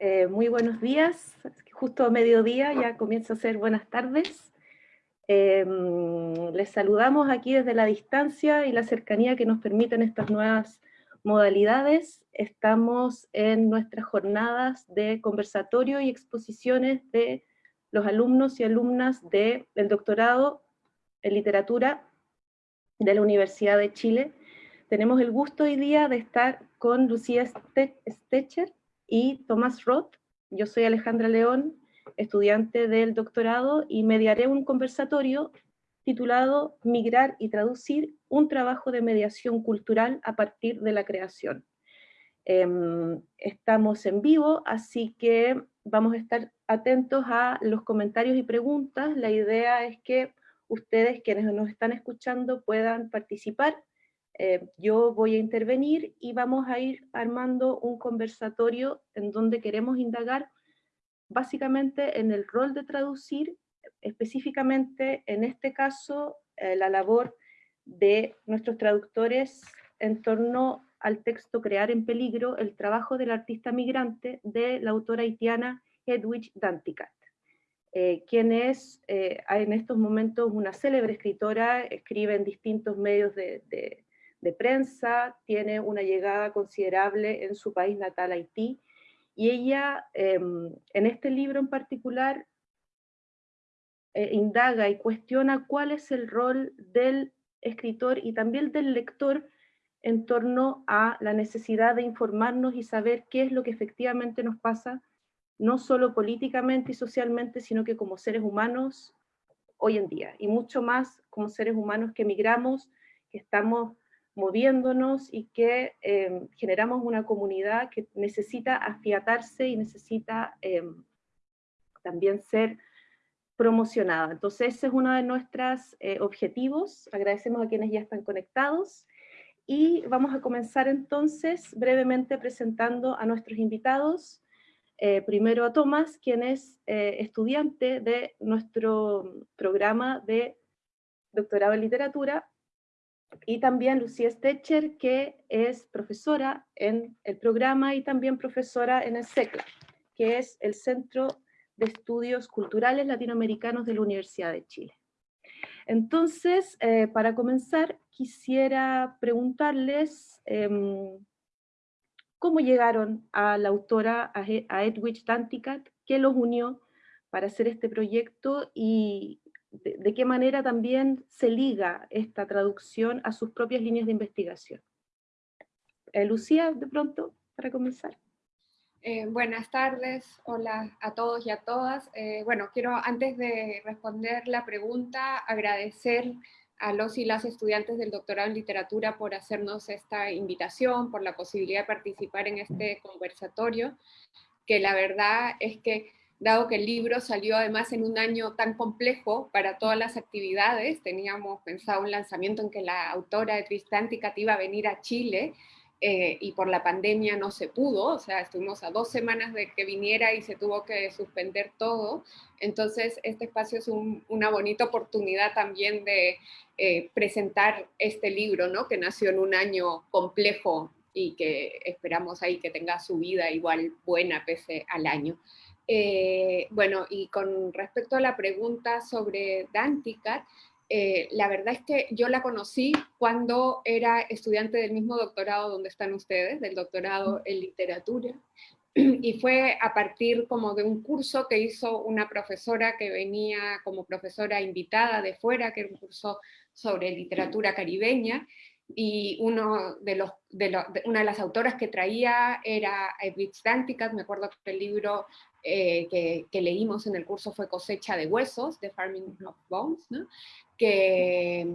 Eh, muy buenos días, justo a mediodía, ya comienza a ser buenas tardes. Em, les saludamos aquí desde la distancia y la cercanía que nos permiten estas nuevas modalidades. Estamos en nuestras jornadas de conversatorio y exposiciones de los alumnos y alumnas del doctorado en literatura de la Universidad de Chile. Tenemos el gusto hoy día de estar con Lucía Stecher y Tomás Roth. Yo soy Alejandra León, estudiante del doctorado, y mediaré un conversatorio titulado Migrar y traducir, un trabajo de mediación cultural a partir de la creación. Em, estamos en vivo, así que vamos a estar atentos a los comentarios y preguntas. La idea es que ustedes, quienes nos están escuchando, puedan participar eh, yo voy a intervenir y vamos a ir armando un conversatorio en donde queremos indagar básicamente en el rol de traducir, específicamente en este caso eh, la labor de nuestros traductores en torno al texto Crear en peligro, el trabajo del artista migrante de la autora haitiana Hedwig Danticat, eh, quien es en estos momentos una célebre escritora, escribe en distintos medios de de prensa, tiene una llegada considerable en su país natal, Haití, y ella em, en este libro en particular eh, indaga y cuestiona cuál es el rol del escritor y también del lector en torno a la necesidad de informarnos y saber qué es lo que efectivamente nos pasa, no solo políticamente y socialmente, sino que como seres humanos hoy en día, y mucho más como seres humanos que emigramos, que estamos moviéndonos y que em, generamos una comunidad que necesita afiatarse y necesita em, también ser promocionada. Entonces ese es uno de nuestros eh, objetivos, agradecemos a quienes ya están conectados. Y vamos a comenzar entonces brevemente presentando a nuestros invitados, eh, primero a Tomás, quien es eh, estudiante de nuestro programa de doctorado en literatura y también Lucía Stecher, que es profesora en el programa y también profesora en el CECLA, que es el Centro de Estudios Culturales Latinoamericanos de la Universidad de Chile. Entonces, eh, para comenzar, quisiera preguntarles em, cómo llegaron a la autora, a Edwidge Danticat, qué los unió para hacer este proyecto y, de, qué manera también se liga esta traducción a sus propias líneas de investigación. Eh, Lucía, de pronto, para comenzar. Eh, buenas tardes, hola a todos y a todas. Eh, bueno, quiero antes de responder la pregunta agradecer a los y las estudiantes del doctorado en literatura por hacernos esta invitación, por la posibilidad de participar en este conversatorio, que la verdad es que dado que el libro salió además en un año tan complejo para todas las actividades, teníamos pensado un lanzamiento en que la autora de Tristántica iba a venir a Chile, eh, y por la pandemia no se pudo, o sea, estuvimos a dos semanas de que viniera y se tuvo que suspender todo, entonces este espacio es una bonita oportunidad también de eh, presentar este libro, ¿no? que nació en un año complejo y que esperamos ahí que tenga su vida igual buena pese al año. Eh, bueno, y con respecto a la pregunta sobre Danticat, eh, la verdad es que yo la conocí cuando era estudiante del mismo doctorado donde están ustedes, del doctorado en literatura, y fue a partir como de un curso que hizo una profesora que venía como profesora invitada de fuera, que era un curso sobre literatura caribeña, y una de las autoras que traía era Edwidge Danticat, me acuerdo que el libro eh, que, leímos en el curso fue Cosecha de Huesos, de Farming of Bones, que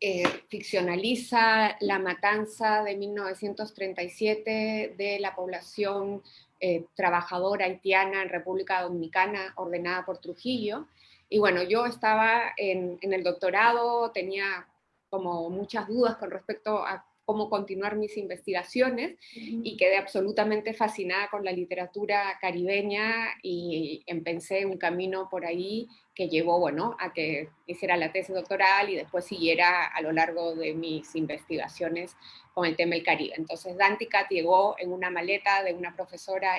eh, ficcionaliza la matanza de 1937 de la población eh, trabajadora haitiana en República Dominicana ordenada por Trujillo. Y bueno, yo estaba en, en el doctorado, tenía como muchas dudas con respecto a cómo continuar mis investigaciones y quedé absolutamente fascinada con la literatura caribeña y empecé un camino por ahí que llevó, bueno, a que hiciera la tesis doctoral y después siguiera a lo largo de mis investigaciones con el tema del Caribe. Entonces Danticat llegó en una maleta de una profesora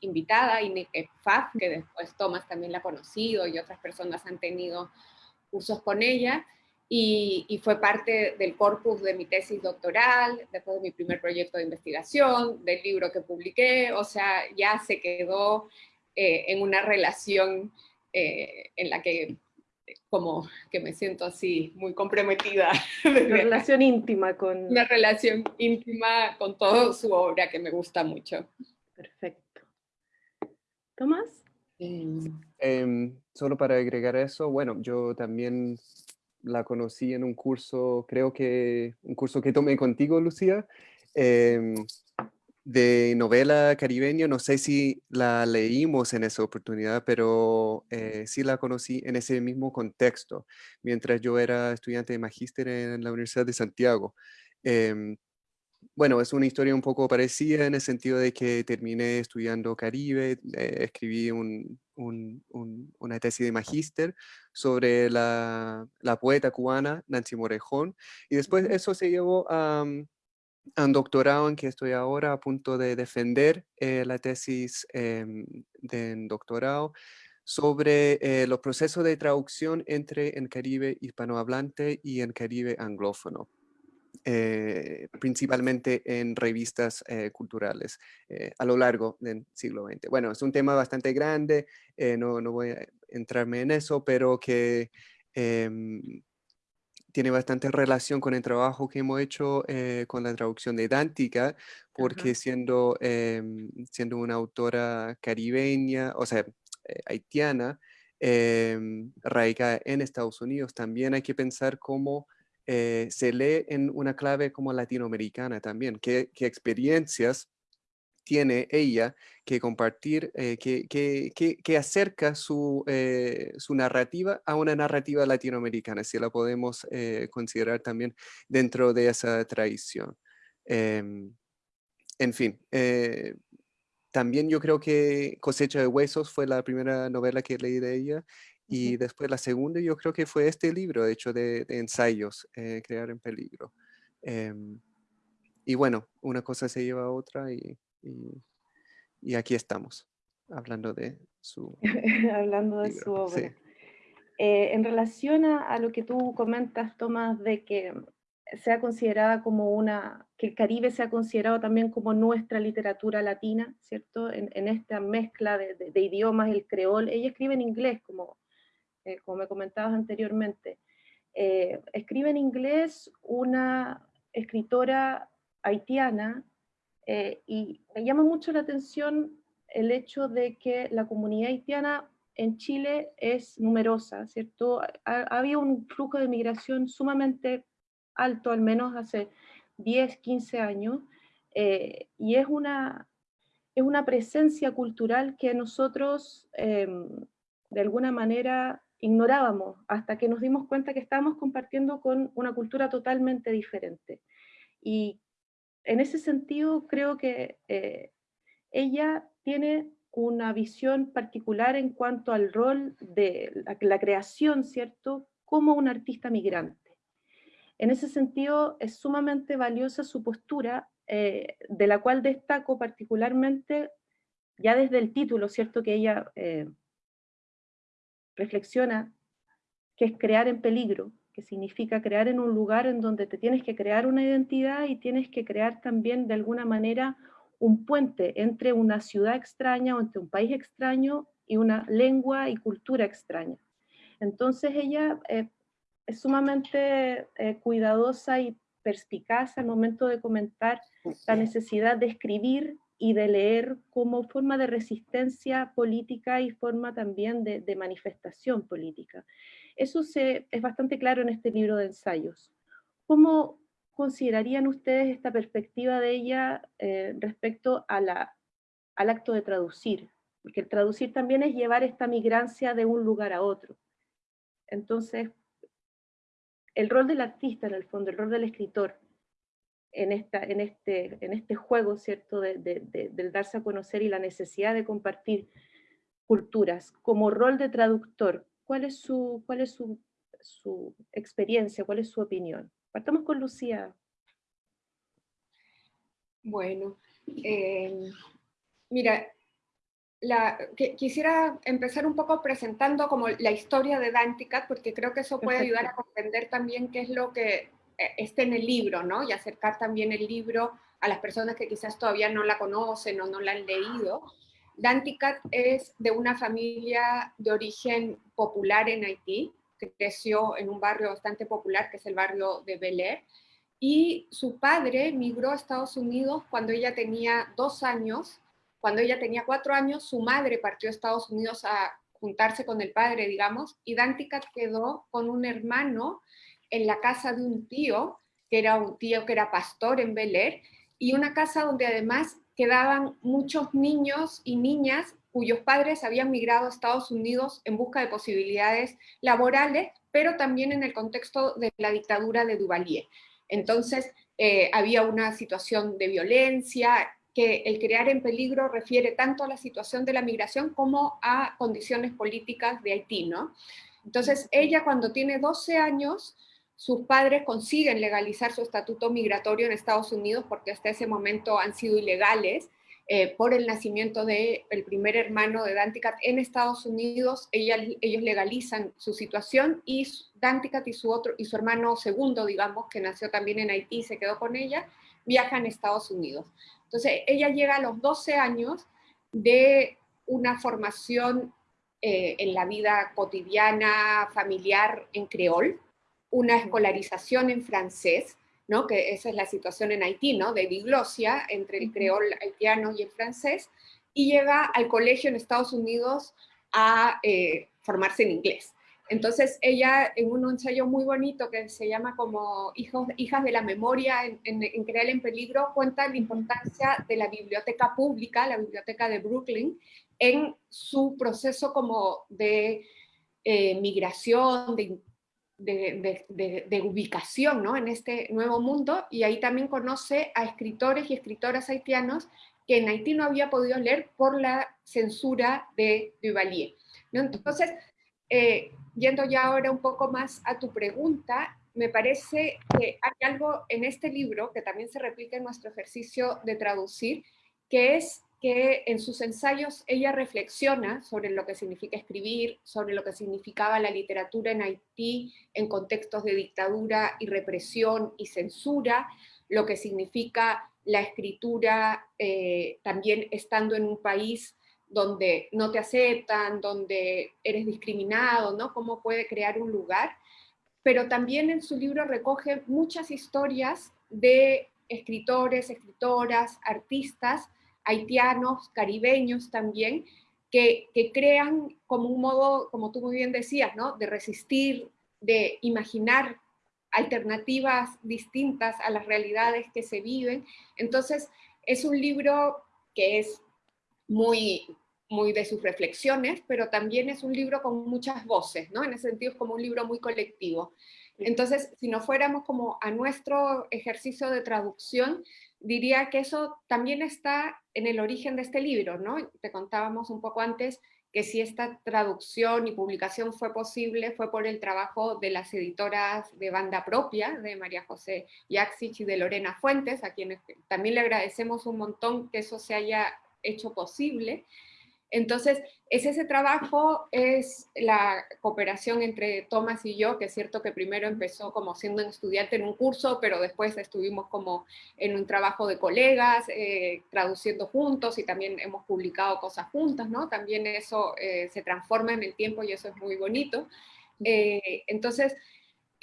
invitada, Ineke Faf, que después Thomas también la ha conocido y otras personas han tenido cursos con ella, y, fue parte del corpus de mi tesis doctoral, después de mi primer proyecto de investigación, del libro que publiqué, o sea, ya se quedó eh, en una relación eh, en la que como que me siento así muy comprometida. Una relación íntima con... Una relación íntima con toda su obra que me gusta mucho. Perfecto. ¿Tomás? Em, solo para agregar eso, bueno, yo también la conocí en un curso, creo que un curso que tomé contigo, Lucía, em, de novela caribeña. No sé si la leímos en esa oportunidad, pero eh, sí la conocí en ese mismo contexto, mientras yo era estudiante de magíster en la Universidad de Santiago. Em, bueno, es una historia un poco parecida en el sentido de que terminé estudiando Caribe, eh, escribí una tesis de magíster sobre la, poeta cubana Nancy Morejón, y después eso se llevó a, un doctorado en que estoy ahora a punto de defender eh, la tesis em, de doctorado sobre eh, los procesos de traducción entre en Caribe hispanohablante y en Caribe anglófono. Eh, principalmente en revistas eh, culturales eh, a lo largo del siglo XX. Bueno, es un tema bastante grande, no, no, voy a entrarme en eso, pero que em, tiene bastante relación con el trabajo que hemos hecho con la traducción de Dántica, porque siendo, em, siendo una autora caribeña, o sea, haitiana, em, radicada en Estados Unidos, también hay que pensar cómo eh, se lee en una clave como latinoamericana también. ¿Qué, experiencias tiene ella que compartir, eh, que, acerca su, eh, su, narrativa a una narrativa latinoamericana, si la podemos considerar también dentro de esa tradición? Em, en fin, también yo creo que Cosecha de Huesos fue la primera novela que leí de ella y después la segunda yo creo que fue este libro, de hecho, de, ensayos, eh, Crear en Peligro. Em, y bueno, una cosa se lleva a otra y, y, aquí estamos, hablando de su Hablando de su obra. Eh, en relación a, a, lo que tú comentas, Tomás, de que sea considerada como una, que el Caribe sea considerado también como nuestra literatura latina, ¿cierto? En, en esta mezcla de, de, de, idiomas, el creol, ella escribe en inglés, como eh, como me comentabas anteriormente. Eh, escribe en inglés una escritora haitiana eh, y me llama mucho la atención el hecho de que la comunidad haitiana en Chile es numerosa, ¿cierto? Ha, un flujo de migración sumamente alto, al menos hace 10, 15 años, y es una, es una presencia cultural que nosotros, em, de alguna manera, ignorábamos hasta que nos dimos cuenta que estábamos compartiendo con una cultura totalmente diferente. Y en ese sentido creo que eh, ella tiene una visión particular en cuanto al rol de la, creación, ¿cierto?, como un artista migrante. En ese sentido es sumamente valiosa su postura, eh, de la cual destaco particularmente, ya desde el título, ¿cierto?, que ella eh, reflexiona que es crear en peligro, que significa crear en un lugar en donde te tienes que crear una identidad y tienes que crear también de alguna manera un puente entre una ciudad extraña o entre un país extraño y una lengua y cultura extraña. Entonces ella eh, es sumamente eh, cuidadosa y perspicaz al momento de comentar la necesidad de escribir y de leer como forma de resistencia política y forma también de, manifestación política. Eso se, es bastante claro en este libro de ensayos. ¿Cómo considerarían ustedes esta perspectiva de ella eh, respecto a la, al acto de traducir? Porque el traducir también es llevar esta migrancia de un lugar a otro. Entonces, el rol del artista en el fondo, el rol del escritor, en, esta, en, este, en este juego, ¿cierto?, de, del darse a conocer y la necesidad de compartir culturas. Como rol de traductor, ¿cuál es su, cuál es su, su experiencia, cuál es su opinión? Partamos con Lucía. Bueno, eh, mira, quisiera empezar un poco presentando como la historia de Danticat, porque creo que eso puede ayudar a comprender también qué es lo que eh, está en el libro, ¿no? Y acercar también el libro a las personas que quizás todavía no la conocen o no la han leído. Danticat es de una familia de origen popular en Haití, que creció en un barrio bastante popular, que es el barrio de Bel Air, y su padre migró a Estados Unidos cuando ella tenía dos años cuando ella tenía cuatro años, su madre partió a Estados Unidos a juntarse con el padre, digamos, y Dantica quedó con un hermano en la casa de un tío, que era un tío que era pastor en Bel Air, y una casa donde además quedaban muchos niños y niñas cuyos padres habían migrado a Estados Unidos en busca de posibilidades laborales, pero también en el contexto de la dictadura de Duvalier. Entonces, eh, había una situación de violencia, que el crear en peligro refiere tanto a la situación de la migración como a condiciones políticas de Haití, ¿no? Entonces, ella cuando tiene 12 años, sus padres consiguen legalizar su estatuto migratorio en Estados Unidos porque hasta ese momento han sido ilegales, eh, por el nacimiento del el primer hermano de Danticat en Estados Unidos, ella, ellos legalizan su situación y Danticat y su, otro, y su hermano segundo, digamos, que nació también en Haití y se quedó con ella, viajan a Estados Unidos. Entonces, ella llega a los 12 años de una formación eh, en la vida cotidiana, familiar en creol, una escolarización en francés, ¿no? que esa es la situación en Haití, ¿no? de diglosia entre el creol haitiano y el francés, y llega al colegio en Estados Unidos a eh, formarse en inglés. Entonces ella en un ensayo muy bonito que se llama como Hijos, Hijas de la Memoria en, en, Crear en Peligro, cuenta la importancia de la biblioteca pública, la biblioteca de Brooklyn, en su proceso como de eh, migración, de, de, ubicación ¿no? en este nuevo mundo, y ahí también conoce a escritores y escritoras haitianos que en Haití no había podido leer por la censura de Duvalier. Entonces, eh, yendo ya ahora un poco más a tu pregunta, me parece que hay algo en este libro que también se repite en nuestro ejercicio de traducir, que es que en sus ensayos ella reflexiona sobre lo que significa escribir, sobre lo que significaba la literatura en Haití en contextos de dictadura y represión y censura, lo que significa la escritura eh, también estando en un país donde no te aceptan, donde eres discriminado, ¿no? Cómo puede crear un lugar. Pero también en su libro recoge muchas historias de escritores, escritoras, artistas, haitianos, caribeños también, que, crean como un modo, como tú muy bien decías, ¿no? de resistir, de imaginar alternativas distintas a las realidades que se viven. Entonces, es un libro que es muy, muy de sus reflexiones, pero también es un libro con muchas voces, ¿no? En ese sentido es como un libro muy colectivo. Entonces, si no fuéramos como a nuestro ejercicio de traducción, diría que eso también está en el origen de este libro, ¿no? Te contábamos un poco antes que si esta traducción y publicación fue posible fue por el trabajo de las editoras de banda propia, de María José Yaxich y de Lorena Fuentes, a quienes también le agradecemos un montón que eso se haya hecho posible. Entonces, es ese trabajo, es la cooperación entre Tomás y yo, que es cierto que primero empezó como siendo un estudiante en un curso, pero después estuvimos como en un trabajo de colegas, eh, traduciendo juntos y también hemos publicado cosas juntas, ¿no? También eso eh, se transforma en el tiempo y eso es muy bonito. Eh, entonces,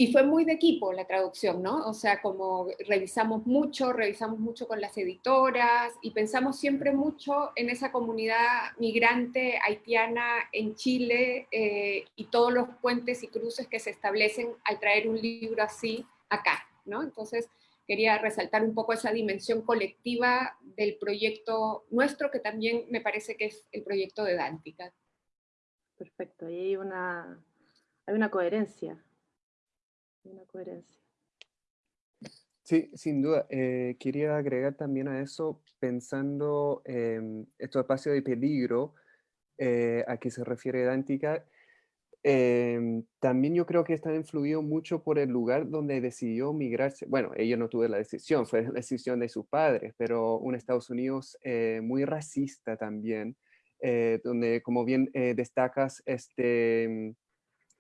y fue muy de equipo la traducción, ¿no? O sea, como revisamos mucho, revisamos mucho con las editoras y pensamos siempre mucho en esa comunidad migrante haitiana en Chile eh, y todos los puentes y cruces que se establecen al traer un libro así acá, ¿no? Entonces, quería resaltar un poco esa dimensión colectiva del proyecto nuestro, que también me parece que es el proyecto de Dántica. Perfecto, hay una, hay una coherencia una coherencia. Sí, sin duda. Eh, quería agregar también a eso, pensando en estos espacios de peligro, eh, a que se refiere Dántica, em, también yo creo que está influido mucho por el lugar donde decidió migrarse. Bueno, ella no tuvo la decisión, fue la decisión de sus padres, pero un Estados Unidos eh, muy racista también, donde como bien destacas este,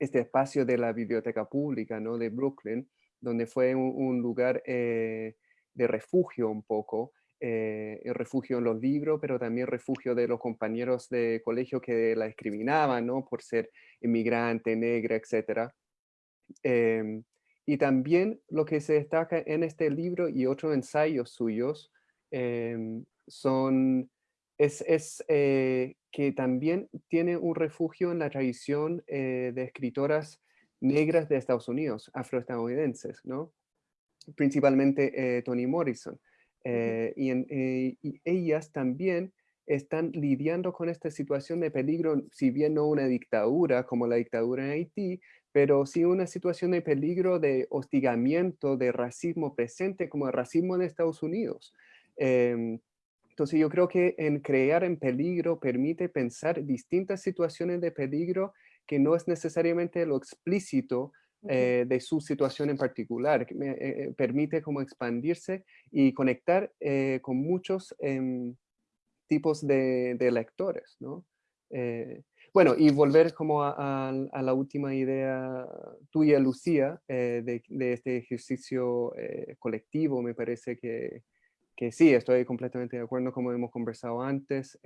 este espacio de la biblioteca pública ¿no? de Brooklyn, donde fue un, lugar eh, de refugio un poco, eh, refugio en los libros, pero también refugio de los compañeros de colegio que la discriminaban, ¿no? Por ser inmigrante, negra, etc. Em, y también lo que se destaca en este libro y otros ensayos suyos em, son, es, es eh, que también tiene un refugio en la tradición de escritoras negras de Estados Unidos, afroestadounidenses, ¿no? Principalmente eh, Toni Morrison. Eh, eh, y, ellas también están lidiando con esta situación de peligro, si bien no una dictadura como la dictadura en Haití, pero sí una situación de peligro de hostigamiento, de racismo presente como el racismo en Estados Unidos. Em, entonces yo creo que en crear en peligro permite pensar distintas situaciones de peligro que no es necesariamente lo explícito eh, de su situación en particular, que me, eh, eh, permite como expandirse y conectar con muchos em, tipos de, lectores, ¿no? bueno, y volver como a, la última idea tuya, Lucía, de, de, este ejercicio colectivo, me parece que, que, sí, estoy completamente de acuerdo, como hemos conversado antes,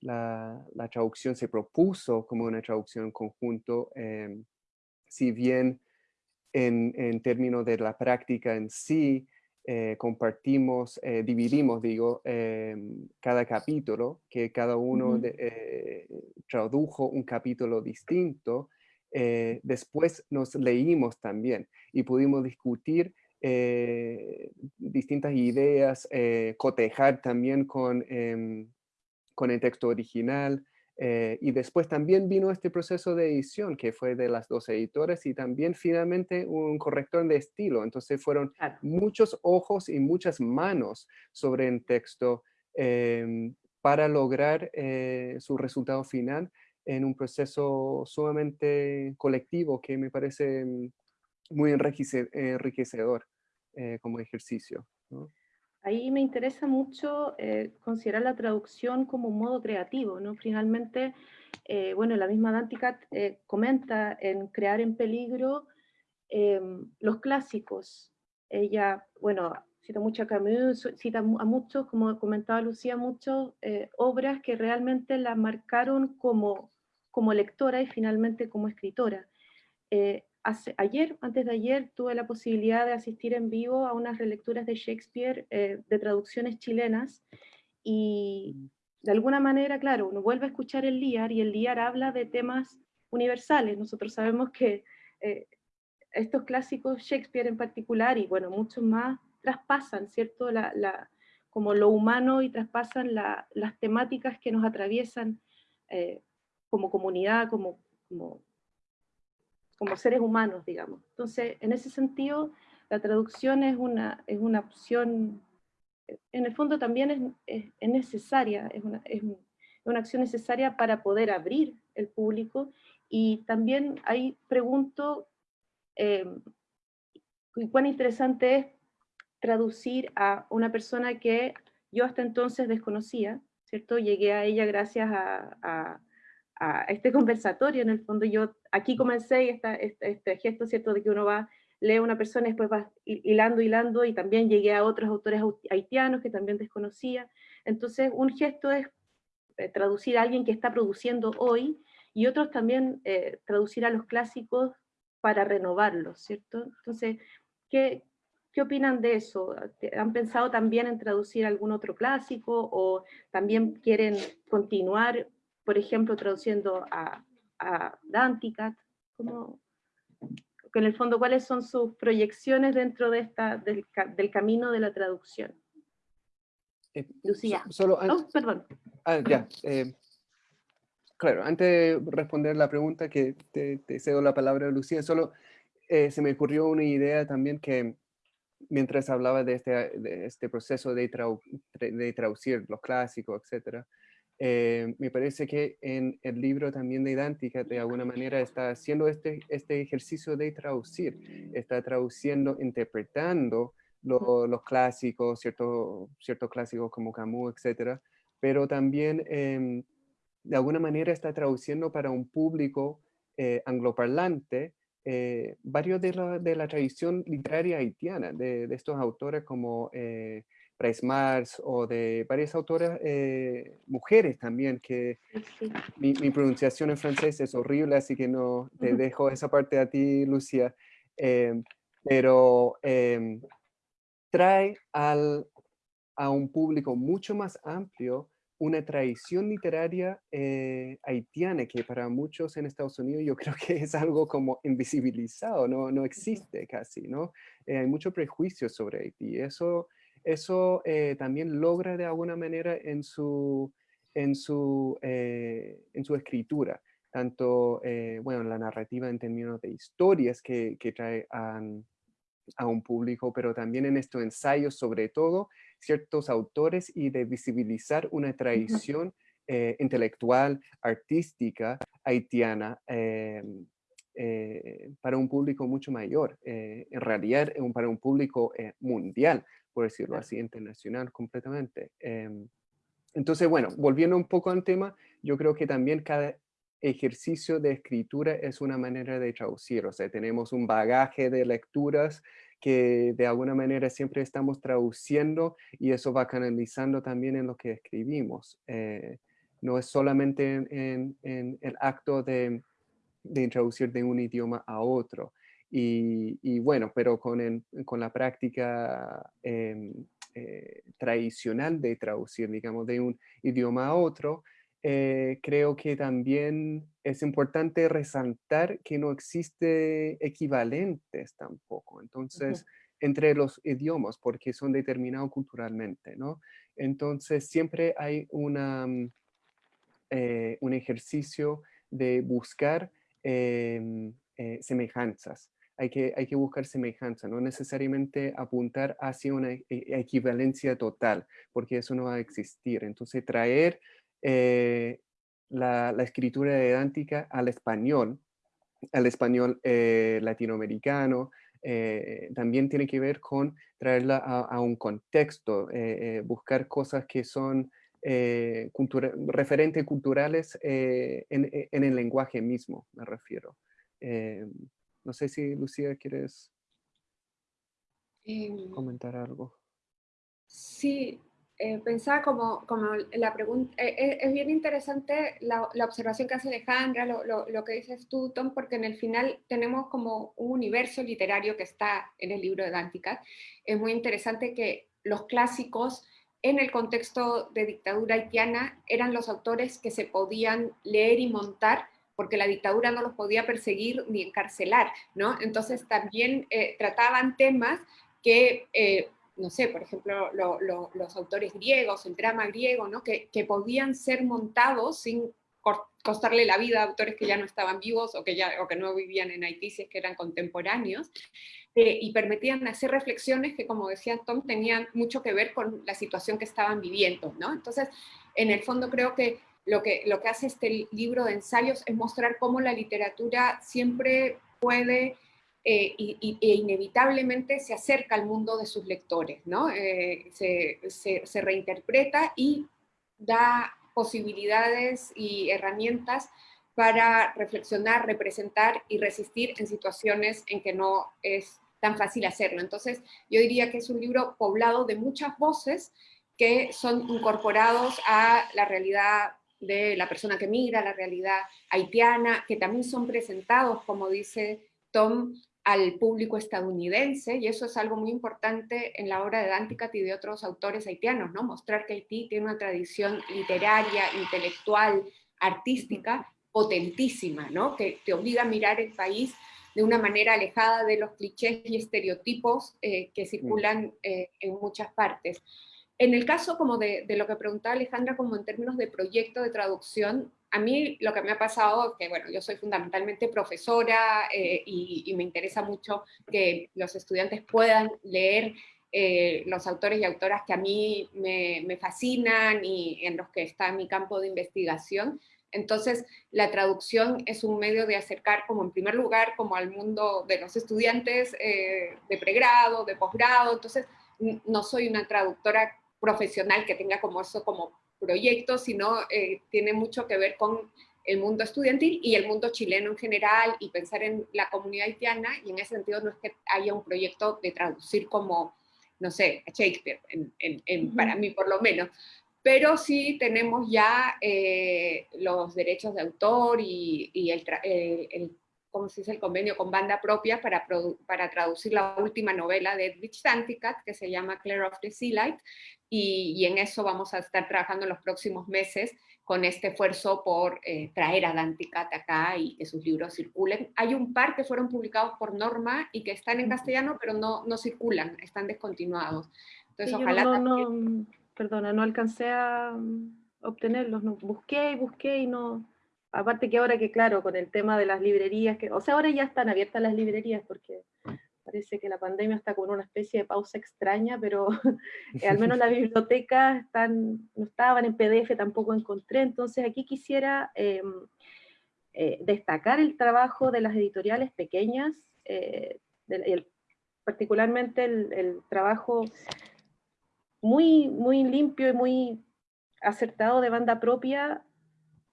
la, traducción se propuso como una traducción en conjunto, em, si bien en, términos de la práctica en sí, eh, compartimos, eh, dividimos, digo, em, cada capítulo, que cada uno eh, tradujo un capítulo distinto, después nos leímos también y pudimos discutir distintas ideas, cotejar también con em, con el texto original. Eh, y después también vino este proceso de edición que fue de las dos editores y también finalmente un corrector de estilo. Entonces fueron muchos ojos y muchas manos sobre el texto em, para lograr eh, su resultado final en un proceso sumamente colectivo que me parece mm, muy enriquecedor eh, como ejercicio. Ahí me interesa mucho eh, considerar la traducción como un modo creativo, ¿no? Finalmente, eh, bueno, la misma Danticat eh, comenta en Crear en Peligro los clásicos. Ella, bueno, cita mucho a Camus, cita a muchos, como comentaba Lucía, muchas obras que realmente la marcaron como, como lectora y finalmente como escritora ayer, antes de ayer, tuve la posibilidad de asistir en vivo a unas relecturas de Shakespeare eh, de traducciones chilenas y de alguna manera, claro, uno vuelve a escuchar el Liar y el Liar habla de temas universales. Nosotros sabemos que eh, estos clásicos, Shakespeare en particular, y bueno, muchos más, traspasan, ¿cierto? La, como lo humano y traspasan las temáticas que nos atraviesan eh, como comunidad, como, como como seres humanos, digamos. Entonces, en ese sentido, la traducción es una, es una opción, en el fondo también es, es, necesaria, es una, es una, acción necesaria para poder abrir el público, y también ahí pregunto, eh, cuán interesante es traducir a una persona que yo hasta entonces desconocía, ¿cierto? Llegué a ella gracias a a este conversatorio, en el fondo yo aquí comencé y esta, este, este, gesto, ¿cierto?, de que uno va, lee a una persona y después va hilando, hilando, y también llegué a otros autores haitianos que también desconocía. Entonces, un gesto es eh, traducir a alguien que está produciendo hoy, y otros también eh, traducir a los clásicos para renovarlos, ¿cierto? Entonces, ¿qué, ¿qué opinan de eso? ¿Han pensado también en traducir algún otro clásico o también quieren continuar por ejemplo, traduciendo a, a Danticat, como, en el fondo, ¿cuáles son sus proyecciones dentro de esta, del, camino de la traducción? Eh, Lucía. solo oh, perdón. Ah, ya. Eh, claro, antes de responder la pregunta que te, cedo la palabra a Lucía, solo eh, se me ocurrió una idea también que mientras hablaba de este, este proceso de, de, traducir los clásicos, etcétera, eh, me parece que en el libro también de Idántica, de alguna manera, está haciendo este, este ejercicio de traducir, está traduciendo, interpretando los clásicos, ciertos ciertos clásicos como Camus, etcétera, pero también em, de alguna manera está traduciendo para un público eh, angloparlante eh, varios de la, de la, tradición literaria haitiana, de, de estos autores como eh, Bryce Mars o de varias autoras eh, mujeres también, que mi, mi, pronunciación en francés es horrible, así que no te dejo esa parte a ti, Lucia, pero em, trae al, a un público mucho más amplio una tradición literaria eh, haitiana que para muchos en Estados Unidos yo creo que es algo como invisibilizado, no, no existe casi, ¿no? Eh, hay mucho prejuicio sobre Haití. Eso, eso eh, también logra de alguna manera en su, en su, en su escritura, tanto, bueno, la narrativa en términos de historias que, que trae a, a un público, pero también en estos ensayos sobre todo ciertos autores y de visibilizar una tradición eh, intelectual, artística, haitiana, eh, eh, para un público mucho mayor, en realidad para un público mundial, por decirlo así, internacional completamente. Em, entonces, bueno, volviendo un poco al tema, yo creo que también cada ejercicio de escritura es una manera de traducir, o sea, tenemos un bagaje de lecturas que de alguna manera siempre estamos traduciendo y eso va canalizando también en lo que escribimos. Eh, no es solamente en, el acto de, introducir de un idioma a otro. Y, bueno, pero con, con la práctica em, eh, tradicional de traducir, digamos, de un idioma a otro, eh, creo que también es importante resaltar que no existe equivalentes tampoco. Entonces, entre los idiomas, porque son determinados culturalmente, ¿no? Entonces, siempre hay una, mm, eh, un ejercicio de buscar em, eh, semejanzas. Hay que, hay que buscar semejanza, no necesariamente apuntar hacia una e, equivalencia total, porque eso no va a existir. Entonces, traer eh, la, escritura edántica al español, al español eh, latinoamericano, eh, también tiene que ver con traerla a, un contexto, buscar cosas que son referentes culturales en, el lenguaje mismo, me refiero. No sé si Lucía quieres em, comentar algo. Sí, eh, pensaba como, como la pregunta, eh, eh, es bien interesante la, la, observación que hace Alejandra, lo, lo, que dices tú, Tom, porque en el final tenemos como un universo literario que está en el libro de Dántica. Es muy interesante que los clásicos en el contexto de dictadura haitiana eran los autores que se podían leer y montar porque la dictadura no los podía perseguir ni encarcelar, ¿no? Entonces también trataban temas que no sé, por ejemplo, los autores griegos, el drama griego, ¿no? que, podían ser montados sin costarle la vida a autores que ya no estaban vivos o que, ya, o que no vivían en Haití, es que eran contemporáneos, eh, y permitían hacer reflexiones que, como decía Tom, tenían mucho que ver con la situación que estaban viviendo. ¿no? Entonces, en el fondo creo que lo, que lo que hace este libro de ensayos es mostrar cómo la literatura siempre puede eh, y, e inevitablemente se acerca al mundo de sus lectores, ¿no? Eh, se, reinterpreta y da posibilidades y herramientas para reflexionar, representar y resistir en situaciones en que no es tan fácil hacerlo. Entonces, yo diría que es un libro poblado de muchas voces que son incorporados a la realidad de la persona que migra, la realidad haitiana, que también son presentados, como dice Tom, al público estadounidense, y eso es algo muy importante en la obra de Danticat y de otros autores haitianos, ¿no? Mostrar que Haití tiene una tradición literaria, intelectual, artística, potentísima, ¿no? Que te obliga a mirar el país de una manera alejada de los clichés y estereotipos eh, que circulan eh, en muchas partes. En el caso como de, lo que preguntaba Alejandra, como en términos de proyecto de traducción, a mí lo que me ha pasado que, bueno, yo soy fundamentalmente profesora eh, y, me interesa mucho que los estudiantes puedan leer eh, los autores y autoras que a mí me, me, fascinan y en los que está mi campo de investigación. Entonces, la traducción es un medio de acercar, como en primer lugar, como al mundo de los estudiantes eh, de pregrado, de posgrado. Entonces, no soy una traductora profesional que tenga como eso como proyecto, sino eh, tiene mucho que ver con el mundo estudiantil y el mundo chileno en general y pensar en la comunidad haitiana. Y en ese sentido no es que haya un proyecto de traducir como, no sé, Shakespeare, para mí por lo menos, pero sí tenemos ya eh, los derechos de autor y, el, el, ¿cómo se dice? el convenio con banda propia para, para traducir la última novela de Edwidge Santicat, que se llama Claire of the Sea Light, y, en eso vamos a estar trabajando en los próximos meses con este esfuerzo por eh, traer a Danticat acá y que sus libros circulen. Hay un par que fueron publicados por Norma y que están en castellano, pero no, no circulan, están descontinuados. Entonces, ojalá no, no, perdona, no alcancé a obtenerlos, no, busqué y busqué y no... Aparte que ahora que, claro, con el tema de las librerías, que, o sea, ahora ya están abiertas las librerías porque parece que la pandemia está con una especie de pausa extraña, pero eh, al menos las bibliotecas están, no estaban en PDF, tampoco encontré, entonces aquí quisiera em, eh, destacar el trabajo de las editoriales pequeñas, eh, particularmente el, trabajo muy, muy limpio y muy acertado de banda propia,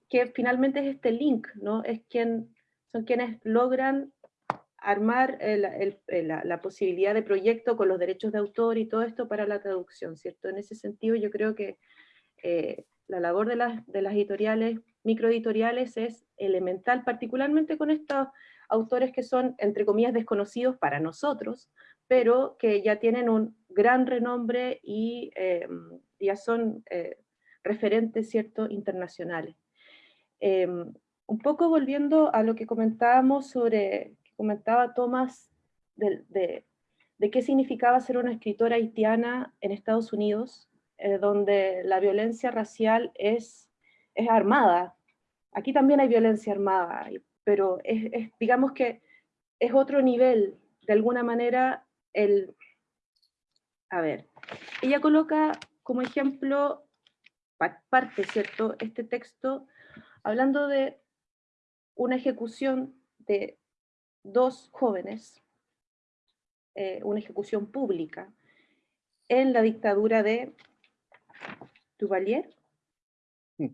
que finalmente es este link, ¿no? Es quien, son quienes logran armar la, posibilidad de proyecto con los derechos de autor y todo esto para la traducción, ¿cierto? En ese sentido yo creo que eh, la labor de las, de las editoriales, microeditoriales es elemental, particularmente con estos autores que son, entre comillas, desconocidos para nosotros, pero que ya tienen un gran renombre y eh, ya son eh, referentes, ¿cierto?, internacionales. Un poco volviendo a lo que comentábamos sobre comentaba Tomás de, qué significaba ser una escritora haitiana en Estados Unidos, eh, donde la violencia racial es, es armada. Aquí también hay violencia armada, pero digamos que es otro nivel, de alguna manera, el... A ver, ella coloca como ejemplo, parte, ¿cierto?, este texto, hablando de una ejecución de dos jóvenes, eh, una ejecución pública, en la dictadura de Duvalier. Mm.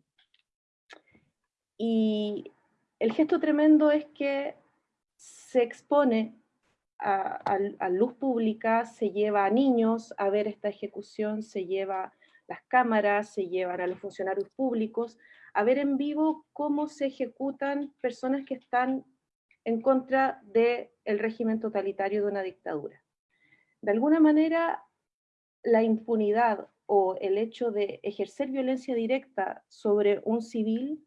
Y el gesto tremendo es que se expone a, luz pública, se lleva a niños a ver esta ejecución, se lleva las cámaras, se llevan a los funcionarios públicos a ver en vivo cómo se ejecutan personas que están en contra del régimen totalitario de una dictadura. De alguna manera, la impunidad o el hecho de ejercer violencia directa sobre un civil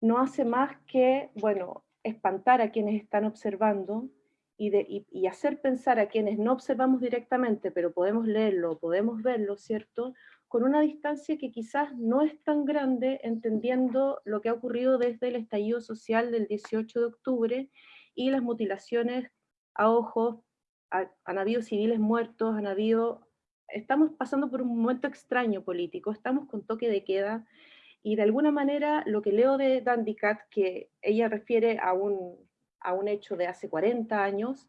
no hace más que, bueno, espantar a quienes están observando y, de, y, hacer pensar a quienes no observamos directamente, pero podemos leerlo, podemos verlo, ¿cierto? Con una distancia que quizás no es tan grande, entendiendo lo que ha ocurrido desde el estallido social del 18 de octubre y las mutilaciones a ojos, han habido civiles muertos, han habido... Estamos pasando por un momento extraño político, estamos con toque de queda, y de alguna manera lo que leo de Dandy Cat, que ella refiere a un, a un hecho de hace 40 años,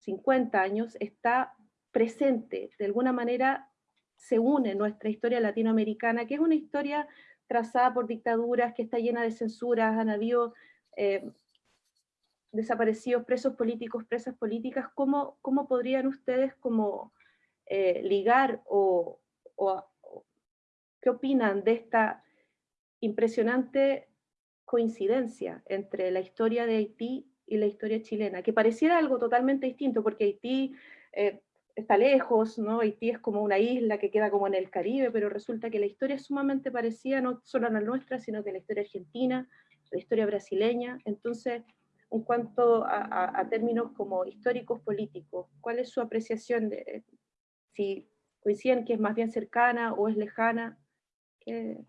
50 años, está presente, de alguna manera se une nuestra historia latinoamericana, que es una historia trazada por dictaduras, que está llena de censuras, han habido eh, desaparecidos, presos políticos, presas políticas, ¿cómo, cómo podrían ustedes como eh, ligar o, qué opinan de esta impresionante coincidencia entre la historia de Haití y la historia chilena, que pareciera algo totalmente distinto, porque Haití eh, está lejos, ¿no? Haití es como una isla que queda como en el Caribe, pero resulta que la historia es sumamente parecida, no solo a la nuestra, sino que la historia argentina, la historia brasileña. Entonces, en cuanto a, términos como históricos políticos, ¿cuál es su apreciación de si coinciden que es más bien cercana o es lejana? Em,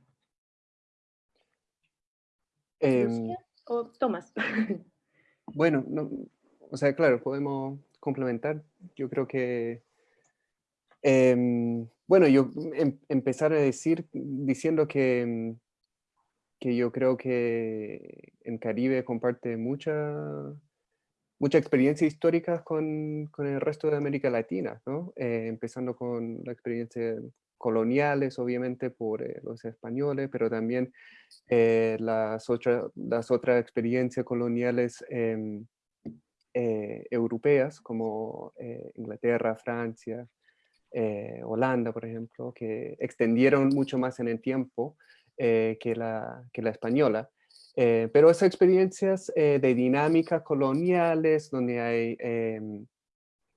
¿O Tomás? bueno, no, o sea, claro, podemos complementar. Yo creo que... Em, bueno, yo em, empezar a decir, diciendo que, que yo creo que en Caribe comparte mucha mucha experiencia histórica con, con, el resto de América Latina, ¿no? Eh, empezando con la experiencia coloniales, obviamente, por eh, los españoles, pero también eh, las, otra, las otras experiencias coloniales em, europeas, como Inglaterra, Francia, Holanda, por ejemplo, que extendieron mucho más en el tiempo que, la, que la española. Eh, pero esas experiencias eh, de dinámicas coloniales, donde hay em,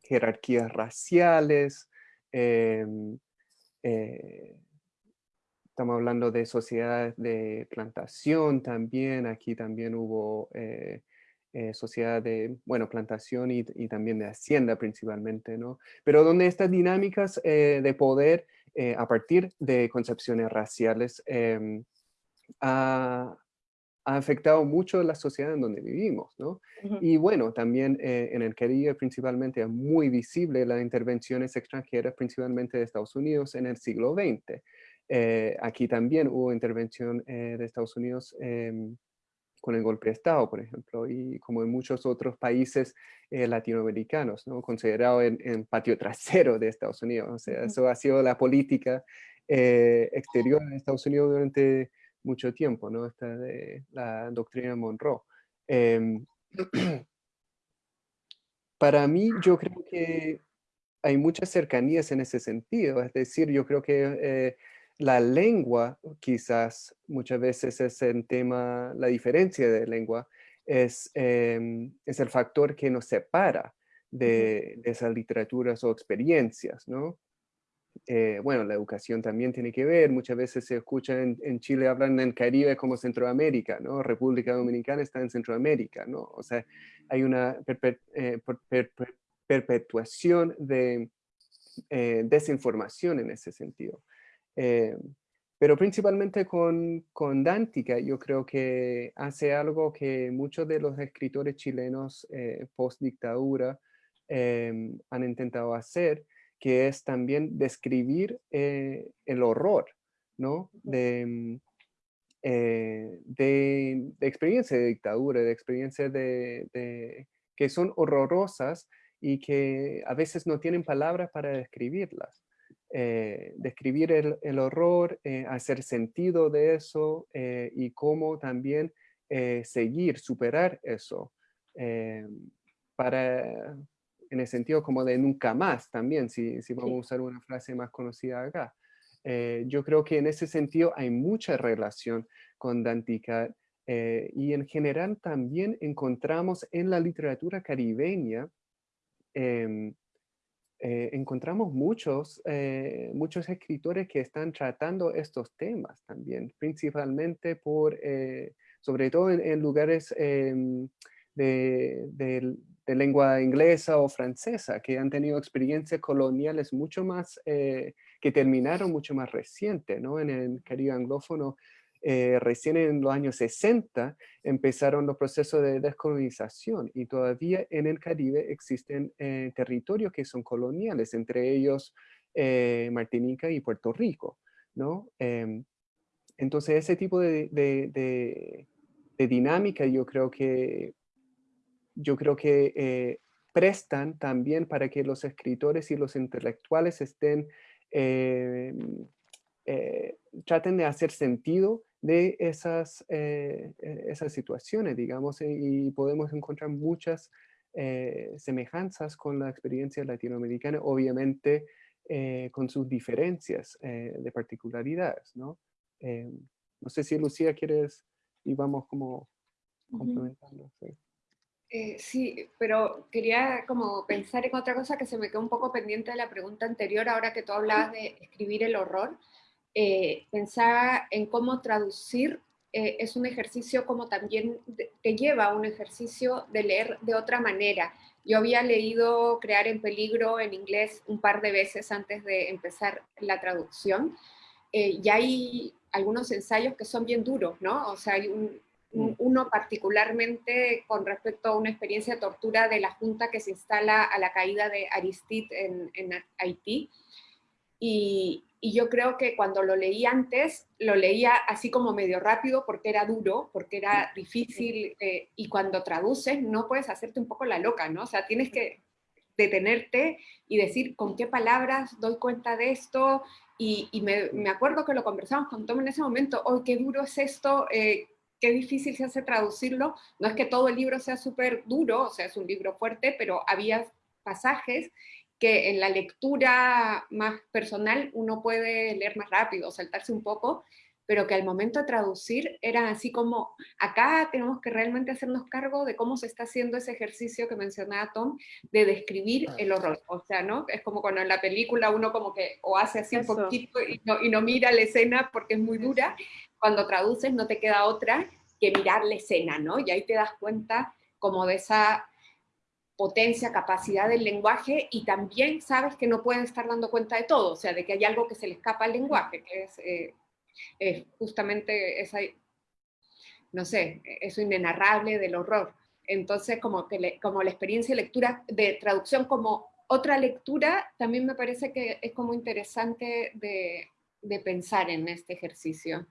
jerarquías raciales, em, eh, estamos hablando de sociedades de plantación también, aquí también hubo sociedad de, bueno, plantación y, también de hacienda principalmente, ¿no? Pero donde estas dinámicas de poder a partir de concepciones raciales em, ha, ha afectado mucho la sociedad en donde vivimos, ¿no? Y bueno, también eh, en el Caribe principalmente es muy visible las intervenciones extranjeras, principalmente de Estados Unidos en el siglo XX. Eh, aquí también hubo intervención eh, de Estados Unidos em, con el golpe de Estado, por ejemplo, y como en muchos otros países latinoamericanos, ¿no? Considerado en, patio trasero de Estados Unidos. O sea, eso ha sido la política exterior de Estados Unidos durante mucho tiempo, ¿no? Esta de la doctrina Monroe. Em, para mí, yo creo que hay muchas cercanías en ese sentido. Es decir, yo creo que eh, la lengua, quizás muchas veces es el tema, la diferencia de lengua, es, em, es el factor que nos separa de, de, esas literaturas o experiencias, ¿no? Eh, bueno, la educación también tiene que ver, muchas veces se escucha en, Chile, hablan en Caribe como Centroamérica, ¿no? República Dominicana está en Centroamérica, ¿no? O sea, hay una eh, perpetuación de eh, desinformación en ese sentido. Pero principalmente con, con Dántica, yo creo que hace algo que muchos de los escritores chilenos post-dictadura han intentado hacer, que es también describir eh, el horror, ¿no? Eh, de, de, experiencia de dictadura, de experiencias de, que son horrorosas y que a veces no tienen palabras para describirlas. Eh, describir el, horror, hacer sentido de eso y cómo también seguir, superar eso para, en el sentido como de nunca más también, si, si vamos a usar una frase más conocida acá. Eh, yo creo que en ese sentido hay mucha relación con Dantica eh, y en general también encontramos en la literatura caribeña, em, eh, encontramos muchos, muchos escritores que están tratando estos temas también, principalmente por, sobre todo en, lugares em, de, lengua inglesa o francesa, que han tenido experiencias coloniales mucho más, eh, que terminaron mucho más reciente, ¿no? En el Caribe anglófono, eh, recién en los años 60 empezaron los procesos de descolonización y todavía en el Caribe existen eh, territorios que son coloniales, entre ellos Martinica y Puerto Rico, ¿no? Em, entonces ese tipo de, de dinámica yo creo que yo creo que eh, prestan también para que los escritores y los intelectuales estén, eh, eh, traten de hacer sentido de esas, esas situaciones, digamos, y podemos encontrar muchas semejanzas con la experiencia latinoamericana, obviamente con sus diferencias de particularidades, ¿no? no sé si Lucía quieres, y vamos como complementando. Eh, sí, pero quería como pensar en otra cosa que se me quedó un poco pendiente de la pregunta anterior, ahora que tú hablabas de escribir el horror. Eh, pensaba en cómo traducir eh, es un ejercicio como también te lleva a un ejercicio de leer de otra manera. Yo había leído Crear en Peligro en inglés un par de veces antes de empezar la traducción y hay algunos ensayos que son bien duros, ¿no? O sea, hay un, mm. uno particularmente con respecto a una experiencia de tortura de la junta que se instala a la caída de Aristide en, en Haití. Y, yo creo que cuando lo leí antes, lo leía así como medio rápido porque era duro, porque era difícil, eh, y cuando traduces no puedes hacerte un poco la loca, ¿no? O sea, tienes que detenerte y decir con qué palabras doy cuenta de esto, y, me, acuerdo que lo conversamos con Tom en ese momento, oh, qué duro es esto, eh, qué difícil se hace traducirlo, no es que todo el libro sea súper duro, o sea, es un libro fuerte, pero había pasajes que en la lectura más personal uno puede leer más rápido, saltarse un poco, pero que al momento de traducir era así como, acá tenemos que realmente hacernos cargo de cómo se está haciendo ese ejercicio que mencionaba Tom, de describir el horror. O sea, ¿no? Es como cuando en la película uno como que o hace así un poquito y no, y no mira la escena porque es muy dura, cuando traduces no te queda otra que mirar la escena, ¿no? Y ahí te das cuenta como de esa potencia, capacidad del lenguaje y también sabes que no pueden estar dando cuenta de todo, o sea, de que hay algo que se le escapa al lenguaje, que es eh, es justamente esa, no sé, eso inenarrable del horror. Entonces, como, que como la experiencia de lectura, de traducción como otra lectura, también me parece que es como interesante de, de pensar en este ejercicio.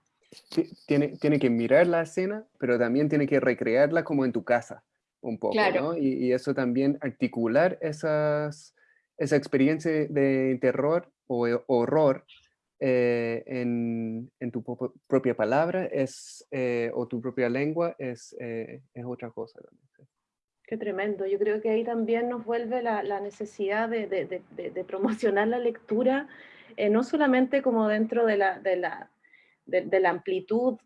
Tiene, tiene que mirar la escena, pero también tiene que recrearla como en tu casa, un poco, ¿no? Y, y, eso también articular esas, esa experiencia de terror o horror eh, en, tu propia palabra es, eh, o tu propia lengua es, eh, es otra cosa. Qué tremendo. Yo creo que ahí también nos vuelve la, la necesidad de, de, de, promocionar la lectura, no solamente como dentro de la, de la, de, la amplitud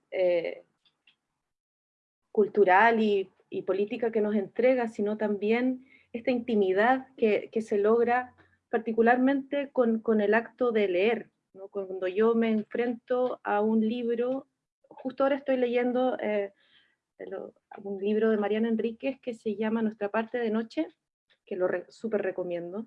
cultural y, y, política que nos entrega, sino también esta intimidad que, que se logra particularmente con, con el acto de leer, cuando yo me enfrento a un libro, justo ahora estoy leyendo eh, un libro de Mariana Enríquez que se llama Nuestra parte de noche, que lo súper recomiendo.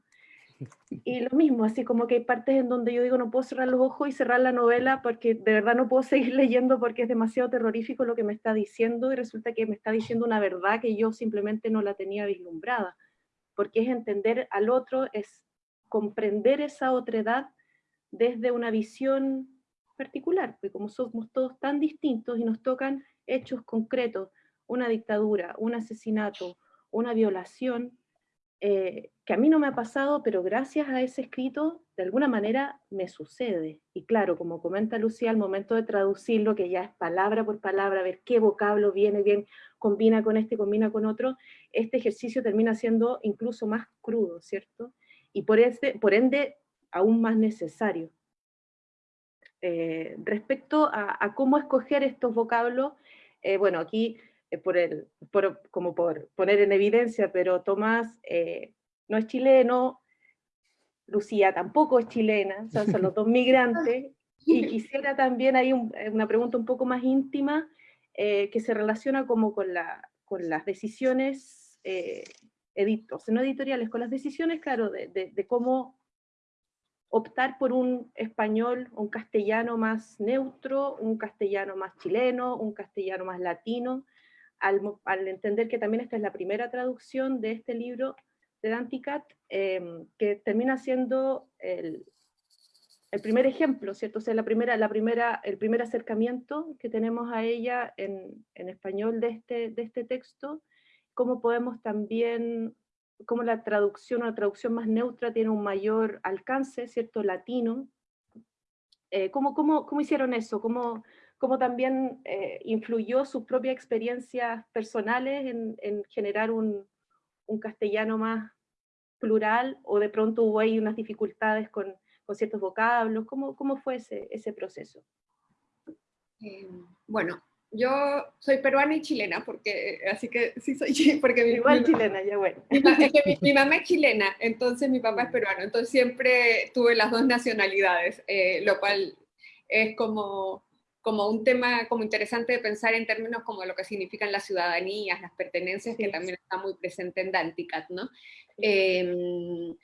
Y lo mismo, así como que hay partes en donde yo digo no puedo cerrar los ojos y cerrar la novela porque de verdad no puedo seguir leyendo porque es demasiado terrorífico lo que me está diciendo y resulta que me está diciendo una verdad que yo simplemente no la tenía vislumbrada. Porque es entender al otro, es comprender esa otredad desde una visión particular, porque como somos todos tan distintos y nos tocan hechos concretos, una dictadura, un asesinato, una violación, eh, que a mí no me ha pasado, pero gracias a ese escrito, de alguna manera me sucede. Y claro, como comenta Lucía, al momento de traducirlo, que ya es palabra por palabra, ver qué vocablo viene bien, combina con este, combina con otro, este ejercicio termina siendo incluso más crudo, ¿cierto? Y por, este, por ende aún más necesario. Eh, respecto a, cómo escoger estos vocablos, eh, bueno, aquí, por el, como por poner en evidencia, pero Tomás no es chileno, Lucía tampoco es chilena, son los dos migrantes, y quisiera también hay una pregunta un poco más íntima, que se relaciona como con, la, con las decisiones, editos, no editoriales, con las decisiones, claro, de, de cómo optar por un español, un castellano más neutro, un castellano más chileno, un castellano más latino, al, entender que también esta es la primera traducción de este libro de Danticat, em, que termina siendo el, primer ejemplo, ¿cierto? O sea, la primera, la primera, el primer acercamiento que tenemos a ella en, en español de este, de este texto, cómo podemos también cómo la traducción la traducción más neutra tiene un mayor alcance, ¿cierto? Latino. Eh, ¿cómo, cómo, cómo, hicieron eso? ¿Cómo, cómo también eh, influyó sus propias experiencias personales en, en generar un, un, castellano más plural? ¿O de pronto hubo ahí unas dificultades con, con ciertos vocablos? ¿Cómo, cómo fue ese, ese proceso? Eh, bueno, yo soy peruana y chilena, porque, así que sí soy porque mi, Igual chilena, ya bueno. Mi, es que mi, mamá es chilena, entonces mi papá es peruano, entonces siempre tuve las dos nacionalidades, eh, lo cual es como, como un tema como interesante de pensar en términos como lo que significan las ciudadanías, las pertenencias, que también está muy presente en Danticat, ¿no? Eh,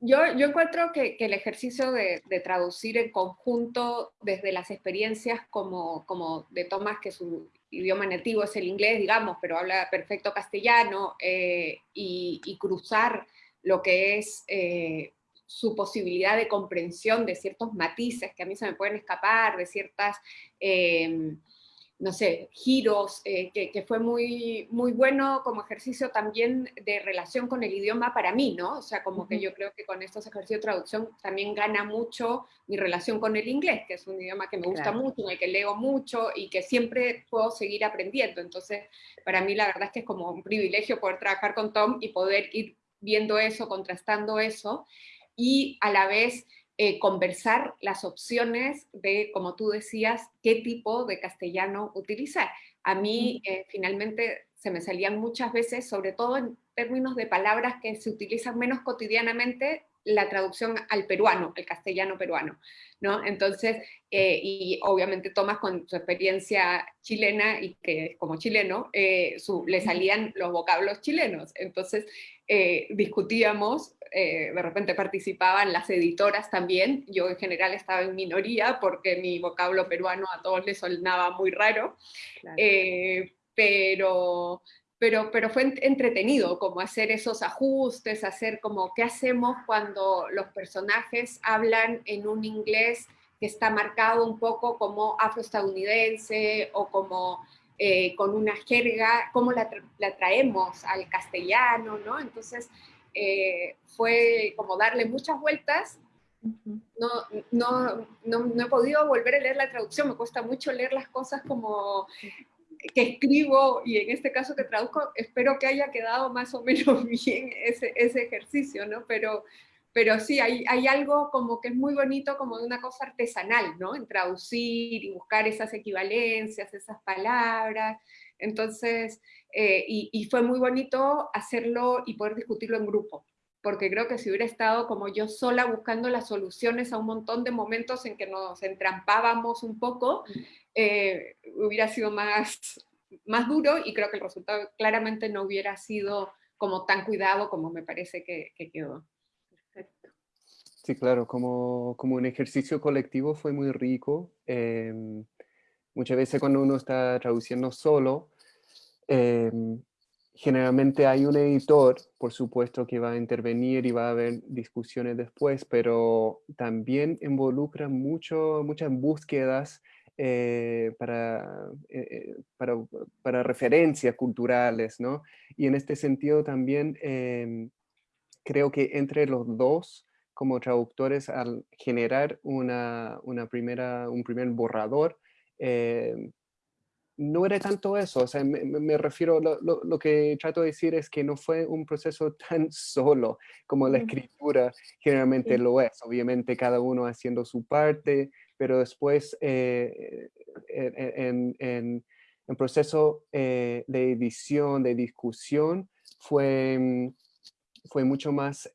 yo, yo encuentro que, que el ejercicio de, de, traducir en conjunto desde las experiencias como, como de Tomás, que su idioma nativo es el inglés, digamos, pero habla perfecto castellano, eh, y, cruzar lo que es eh, su posibilidad de comprensión de ciertos matices que a mí se me pueden escapar, de ciertas no sé, giros, eh, que, fue muy, muy bueno como ejercicio también de relación con el idioma para mí, ¿no? O sea, como que yo creo que con estos ejercicios de traducción también gana mucho mi relación con el inglés, que es un idioma que me gusta mucho, en el que leo mucho y que siempre puedo seguir aprendiendo. Entonces, para mí la verdad es que es como un privilegio poder trabajar con Tom y poder ir viendo eso, contrastando eso, y a la vez eh, conversar las opciones de, como tú decías, qué tipo de castellano utilizar. A mí eh, finalmente se me salían muchas veces, sobre todo en términos de palabras que se utilizan menos cotidianamente, la traducción al peruano, el castellano peruano, ¿no? Entonces, eh, y obviamente Tomás con su experiencia chilena y que como chileno, le salían los vocablos chilenos. Entonces, discutíamos eh, de repente participaban las editoras también, yo en general estaba en minoría porque mi vocablo peruano a todos les sonaba muy raro, eh, pero, pero, pero fue entretenido como hacer esos ajustes, hacer como qué hacemos cuando los personajes hablan en un inglés que está marcado un poco como afroestadounidense o como eh, con una jerga, cómo la, la, traemos al castellano, ¿no? Entonces, eh, fue como darle muchas vueltas. No, no, no, he podido volver a leer la traducción, me cuesta mucho leer las cosas como que escribo y en este caso que traduzco, espero que haya quedado más o menos bien ese, ese ejercicio, ¿no? Pero, pero sí, hay, hay, algo como que es muy bonito, como de una cosa artesanal, ¿no? En traducir y buscar esas equivalencias, esas palabras. Entonces, eh, y, fue muy bonito hacerlo y poder discutirlo en grupo, porque creo que si hubiera estado como yo sola buscando las soluciones a un montón de momentos en que nos entrampábamos un poco, eh, hubiera sido más, más duro y creo que el resultado claramente no hubiera sido como tan cuidado como me parece que, quedó. Perfecto. Sí, claro, como, como un ejercicio colectivo fue muy rico. Em, muchas veces cuando uno está traduciendo solo, Em, generalmente hay un editor, por supuesto, que va a intervenir y va a haber discusiones después, pero también involucra mucho, muchas búsquedas eh, para, eh, para, para, referencias culturales, ¿no? Y en este sentido también em, creo que entre los dos, como traductores, al generar una, una primera, un primer borrador, em, no era tanto eso, o sea, me, refiero, lo, lo, que trato de decir es que no fue un proceso tan solo como la escritura generalmente lo es, obviamente cada uno haciendo su parte, pero después eh, en, en, en, proceso eh, de edición, de discusión, fue, fue mucho, más,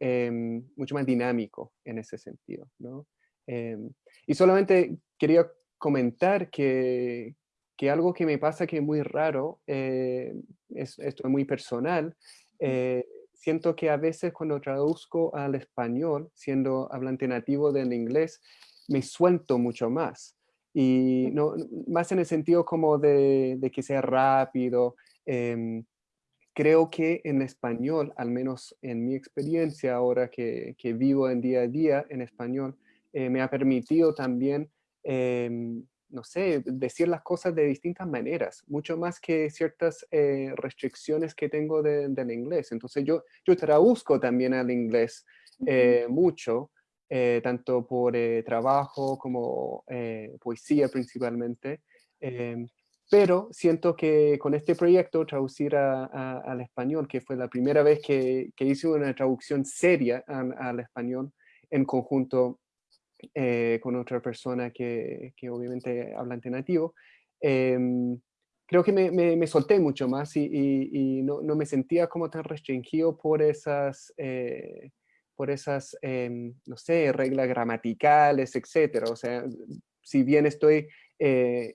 mucho más dinámico en ese sentido, ¿no? Y solamente quería comentar que, que algo que me pasa que es muy raro, eh, es, esto es muy personal, eh, siento que a veces cuando traduzco al español, siendo hablante nativo del inglés, me suelto mucho más. Y no, más en el sentido como de, que sea rápido. Em, creo que en español, al menos en mi experiencia ahora que, que vivo en día a día en español, eh, me ha permitido también em, no sé, decir las cosas de distintas maneras, mucho más que ciertas eh, restricciones que tengo del inglés. Entonces yo, yo traduzco también al inglés eh, mucho, eh, tanto por trabajo como poesía principalmente, em, pero siento que con este proyecto, traducir al español, que fue la primera vez que, que hice una traducción seria al español en conjunto eh, con otra persona que, que, obviamente hablante nativo, em, creo que me, me, solté mucho más y, y, no, no, me sentía como tan restringido por esas, eh, por esas em, no sé, reglas gramaticales, etcétera. O sea, si bien estoy, eh,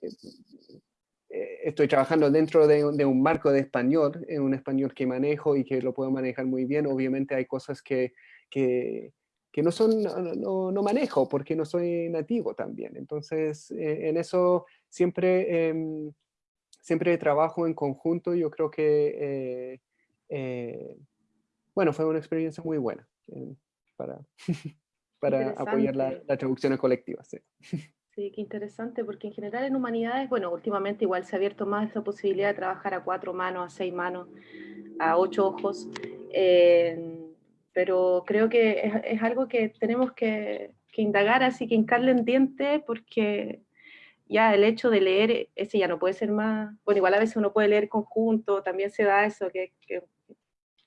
estoy trabajando dentro de, de, un marco de español, en un español que manejo y que lo puedo manejar muy bien, obviamente hay cosas que, que que no, son, no, manejo porque no soy nativo también. Entonces, eh, en eso siempre em, siempre trabajo en conjunto, yo creo que, bueno, fue una experiencia muy buena para, para apoyar la, la traducción colectiva. Sí. Sí, qué interesante, porque en general en humanidades, bueno, últimamente igual se ha abierto más esa posibilidad de trabajar a cuatro manos, a seis manos, a ocho ojos, eh, pero creo que es, algo que tenemos que, indagar, así que hincarle en diente, porque ya el hecho de leer, ese ya no puede ser más, bueno, igual a veces uno puede leer conjunto, también se da eso, que, que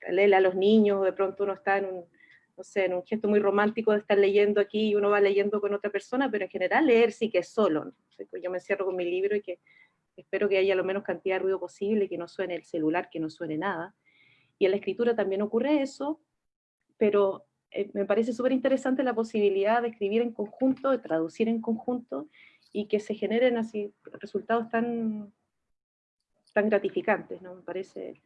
a los niños, de pronto uno está en un no sé, en un gesto muy romántico de estar leyendo aquí y uno va leyendo con otra persona, pero en general leer sí que es solo. Pues yo me encierro con mi libro y que espero que haya lo menos cantidad de ruido posible, que no suene el celular, que no suene nada. Y en la escritura también ocurre eso, pero eh, me parece súper interesante la posibilidad de escribir en conjunto, de traducir en conjunto, y que se generen así resultados tan, tan gratificantes, ¿no? Me parece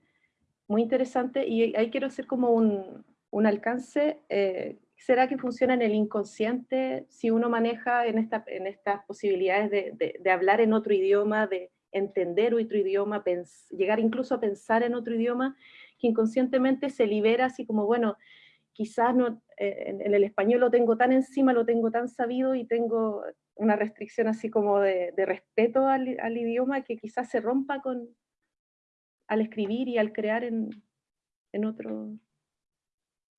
muy interesante, y ahí quiero hacer como un, un alcance, eh, ¿será que funciona en el inconsciente si uno maneja en, esta, en estas posibilidades de, de, hablar en otro idioma, de entender otro idioma, llegar incluso a pensar en otro idioma, que inconscientemente se libera así como, bueno, quizás no, eh, en, el español lo tengo tan encima, lo tengo tan sabido y tengo una restricción así como de, respeto al, idioma que quizás se rompa con, al escribir y al crear en, en otro,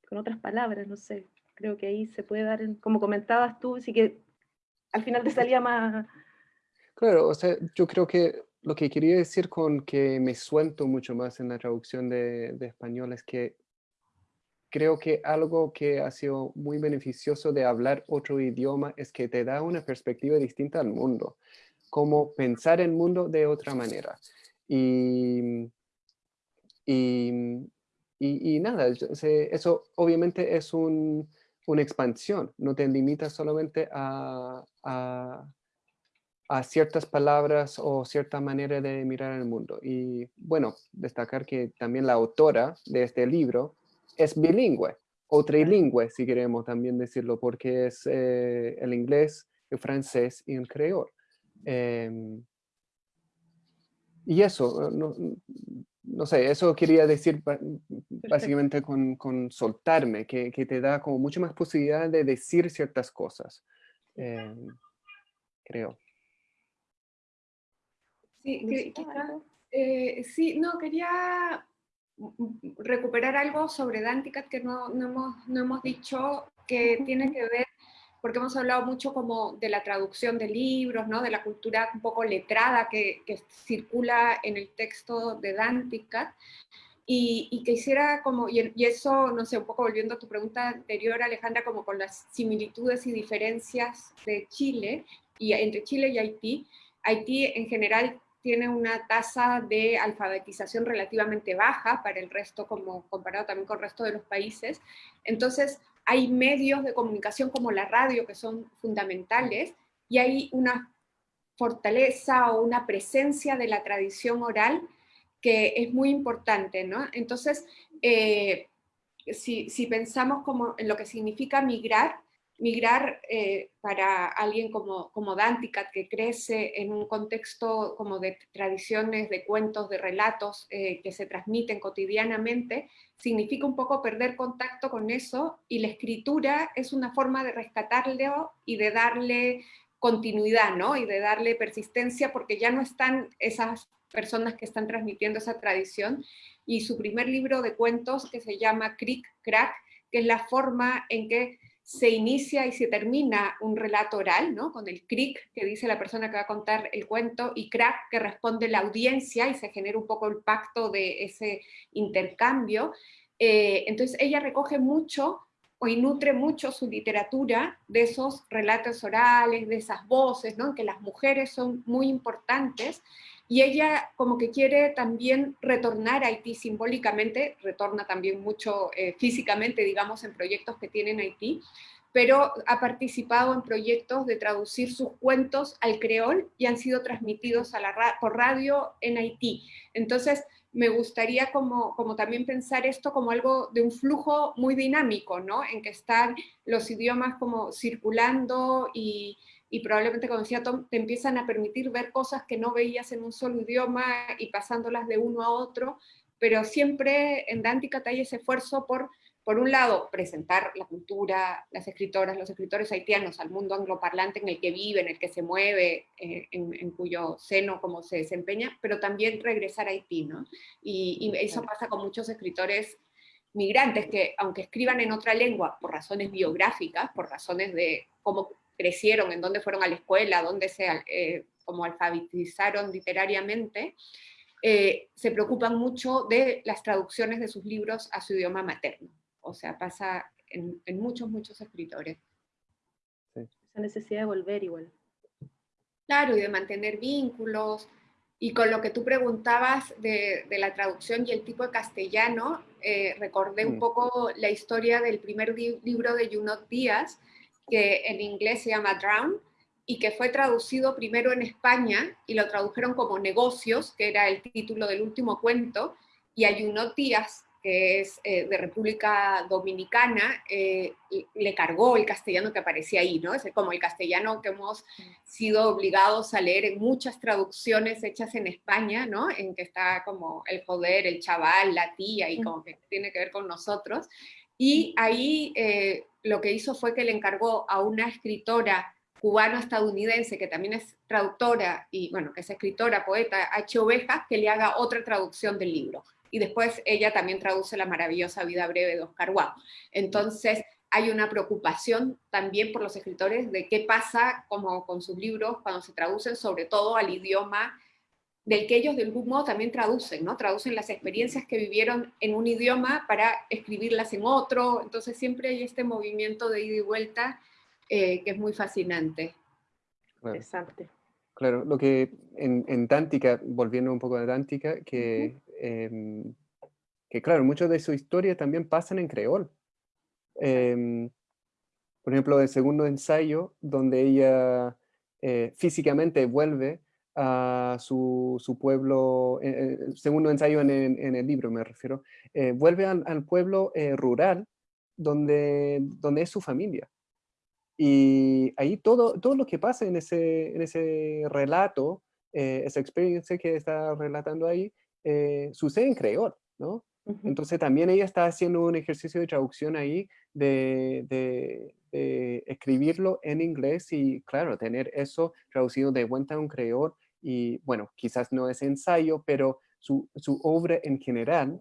con otras palabras, no sé, creo que ahí se puede dar, como comentabas tú, así que al final te salía más... Claro, o sea, yo creo que lo que quería decir con que me suelto mucho más en la traducción de, de español es que creo que algo que ha sido muy beneficioso de hablar otro idioma es que te da una perspectiva distinta al mundo, como pensar el mundo de otra manera. Y, y, y, nada, eso obviamente es una expansión, no te limita solamente a, a, ciertas palabras o cierta manera de mirar el mundo. Y bueno, destacar que también la autora de este libro es bilingüe, o trilingüe, si queremos también decirlo, porque es eh, el inglés, el francés y el creol. Em, y eso, no, no sé, eso quería decir básicamente con, soltarme, que, te da como mucha más posibilidad de decir ciertas cosas, em, creo. Sí, eh, sí, no, quería recuperar algo sobre Danticat que no, hemos, no hemos dicho, que tiene que ver porque hemos hablado mucho como de la traducción de libros, ¿no? de la cultura un poco letrada que, circula en el texto de Danticat, y, y, que hiciera como, y, eso, no sé, un poco volviendo a tu pregunta anterior, Alejandra, como con las similitudes y diferencias de Chile, y entre Chile y Haití, Haití en general tiene una tasa de alfabetización relativamente baja para el resto, como comparado también con el resto de los países. Entonces, hay medios de comunicación como la radio que son fundamentales y hay una fortaleza o una presencia de la tradición oral que es muy importante, ¿no? Entonces, eh, si, si, pensamos como en lo que significa migrar, migrar eh, para alguien como, como Danticat, que crece en un contexto como de tradiciones, de cuentos, de relatos eh, que se transmiten cotidianamente, significa un poco perder contacto con eso, y la escritura es una forma de rescatarlo y de darle continuidad, ¿no? Y de darle persistencia, porque ya no están esas personas que están transmitiendo esa tradición, y su primer libro de cuentos, que se llama Crick Crack, que es la forma en que se inicia y se termina un relato oral, ¿no? con el cric que dice la persona que va a contar el cuento y crack que responde la audiencia y se genera un poco el pacto de ese intercambio. Eh, entonces ella recoge mucho y nutre mucho su literatura de esos relatos orales, de esas voces, ¿no? que las mujeres son muy importantes, y ella como que quiere también retornar a Haití simbólicamente, retorna también mucho eh, físicamente, digamos, en proyectos que tiene en Haití, pero ha participado en proyectos de traducir sus cuentos al creol y han sido transmitidos por radio en Haití. Entonces, me gustaría como, como también pensar esto como algo de un flujo muy dinámico, ¿no? En que están los idiomas como circulando y, y probablemente, como decía Tom, te empiezan a permitir ver cosas que no veías en un solo idioma y pasándolas de uno a otro, pero siempre en Dántica hay ese esfuerzo por, por un lado, presentar la cultura, las escritoras, los escritores haitianos al mundo angloparlante en el que vive, en el que se mueve, eh, en, cuyo seno como se desempeña, pero también regresar a Haití, ¿no? Y, y eso pasa con muchos escritores migrantes que, aunque escriban en otra lengua por razones biográficas, por razones de cómo crecieron, en dónde fueron a la escuela, dónde se eh, como alfabetizaron literariamente, eh, se preocupan mucho de las traducciones de sus libros a su idioma materno. O sea, pasa en, muchos, muchos escritores. Esa necesidad de volver igual. Claro, y de mantener vínculos. Y con lo que tú preguntabas de, la traducción y el tipo de castellano, eh, recordé un mm. poco la historia del primer libro de Junot Díaz, que en inglés se llama Drown, y que fue traducido primero en España, y lo tradujeron como Negocios, que era el título del último cuento, y Ayuno Díaz, que es eh, de República Dominicana, eh, le cargó el castellano que aparecía ahí, ¿no? Es como el castellano que hemos sido obligados a leer en muchas traducciones hechas en España, ¿no? En que está como el joder, el chaval, la tía, y como que tiene que ver con nosotros. Y ahí eh, lo que hizo fue que le encargó a una escritora cubano-estadounidense que también es traductora y, bueno, que es escritora, poeta, H. Oveja, que le haga otra traducción del libro. Y después ella también traduce La maravillosa vida breve de Oscar Wilde. Entonces, hay una preocupación también por los escritores de qué pasa como con sus libros cuando se traducen sobre todo al idioma del que ellos de algún modo también traducen, ¿no? Traducen las experiencias que vivieron en un idioma para escribirlas en otro, entonces siempre hay este movimiento de ida y vuelta eh, que es muy fascinante. Claro. Interesante. Claro, lo que en, en Dántica, volviendo un poco a Dántica, que, em, que claro, mucho de su historia también pasan en creol. Em, por ejemplo, el segundo ensayo, donde ella eh, físicamente vuelve a su, su pueblo, eh, eh, segundo ensayo en, en, el libro me refiero, eh, vuelve al, al pueblo rural donde, donde es su familia. Y ahí todo, todo lo que pasa en ese, en ese relato, esa experiencia que está relatando ahí, sucede en creol, ¿no? Entonces también ella está haciendo un ejercicio de traducción ahí de, de, escribirlo en inglés y claro, tener eso traducido de vuelta a un creol y bueno, quizás no es ensayo, pero su, obra en general,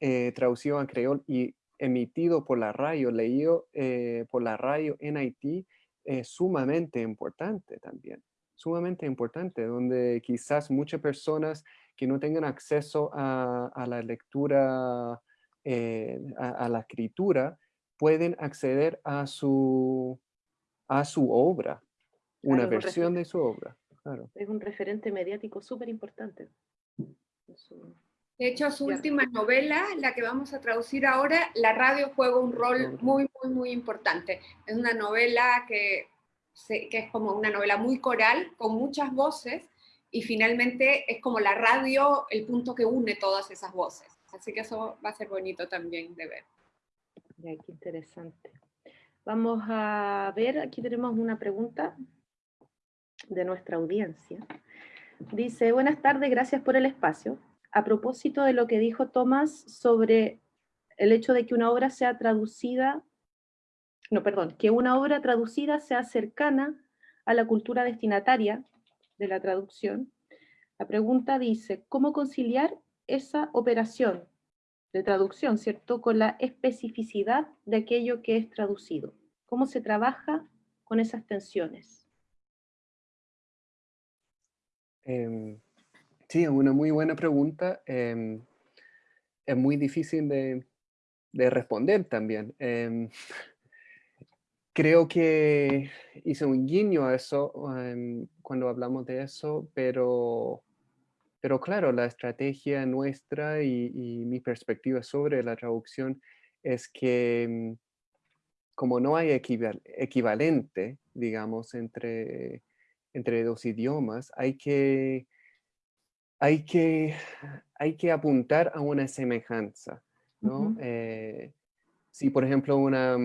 eh, traducido a creol y emitido por la radio, leído eh, por la radio en Haití, es sumamente importante también, sumamente importante, donde quizás muchas personas que no tengan acceso a, la lectura, eh, a, la escritura, pueden acceder a su, a su obra, una versión de su obra. Es un referente mediático súper importante. De hecho, su última novela, la que vamos a traducir ahora, la radio juega un rol muy, muy, muy importante. Es una novela que, que es como una novela muy coral, con muchas voces, y finalmente es como la radio el punto que une todas esas voces. Así que eso va a ser bonito también de ver. qué interesante. Vamos a ver, aquí tenemos una pregunta de nuestra audiencia. Dice, buenas tardes, gracias por el espacio. A propósito de lo que dijo Tomás sobre el hecho de que una obra sea traducida, no, perdón, que una obra traducida sea cercana a la cultura destinataria de la traducción, la pregunta dice, ¿cómo conciliar esa operación de traducción, ¿cierto?, con la especificidad de aquello que es traducido. ¿Cómo se trabaja con esas tensiones? Eh, sí, una muy buena pregunta. Em, es muy difícil de, responder también. Em, creo que hice un guiño a eso cuando hablamos de eso, pero, pero claro, la estrategia nuestra y mi perspectiva sobre la traducción es que como no hay equivalente, digamos, entre, entre dos idiomas, hay que, hay, que, hay que apuntar a una semejanza, ¿no? Eh, si, por ejemplo, una,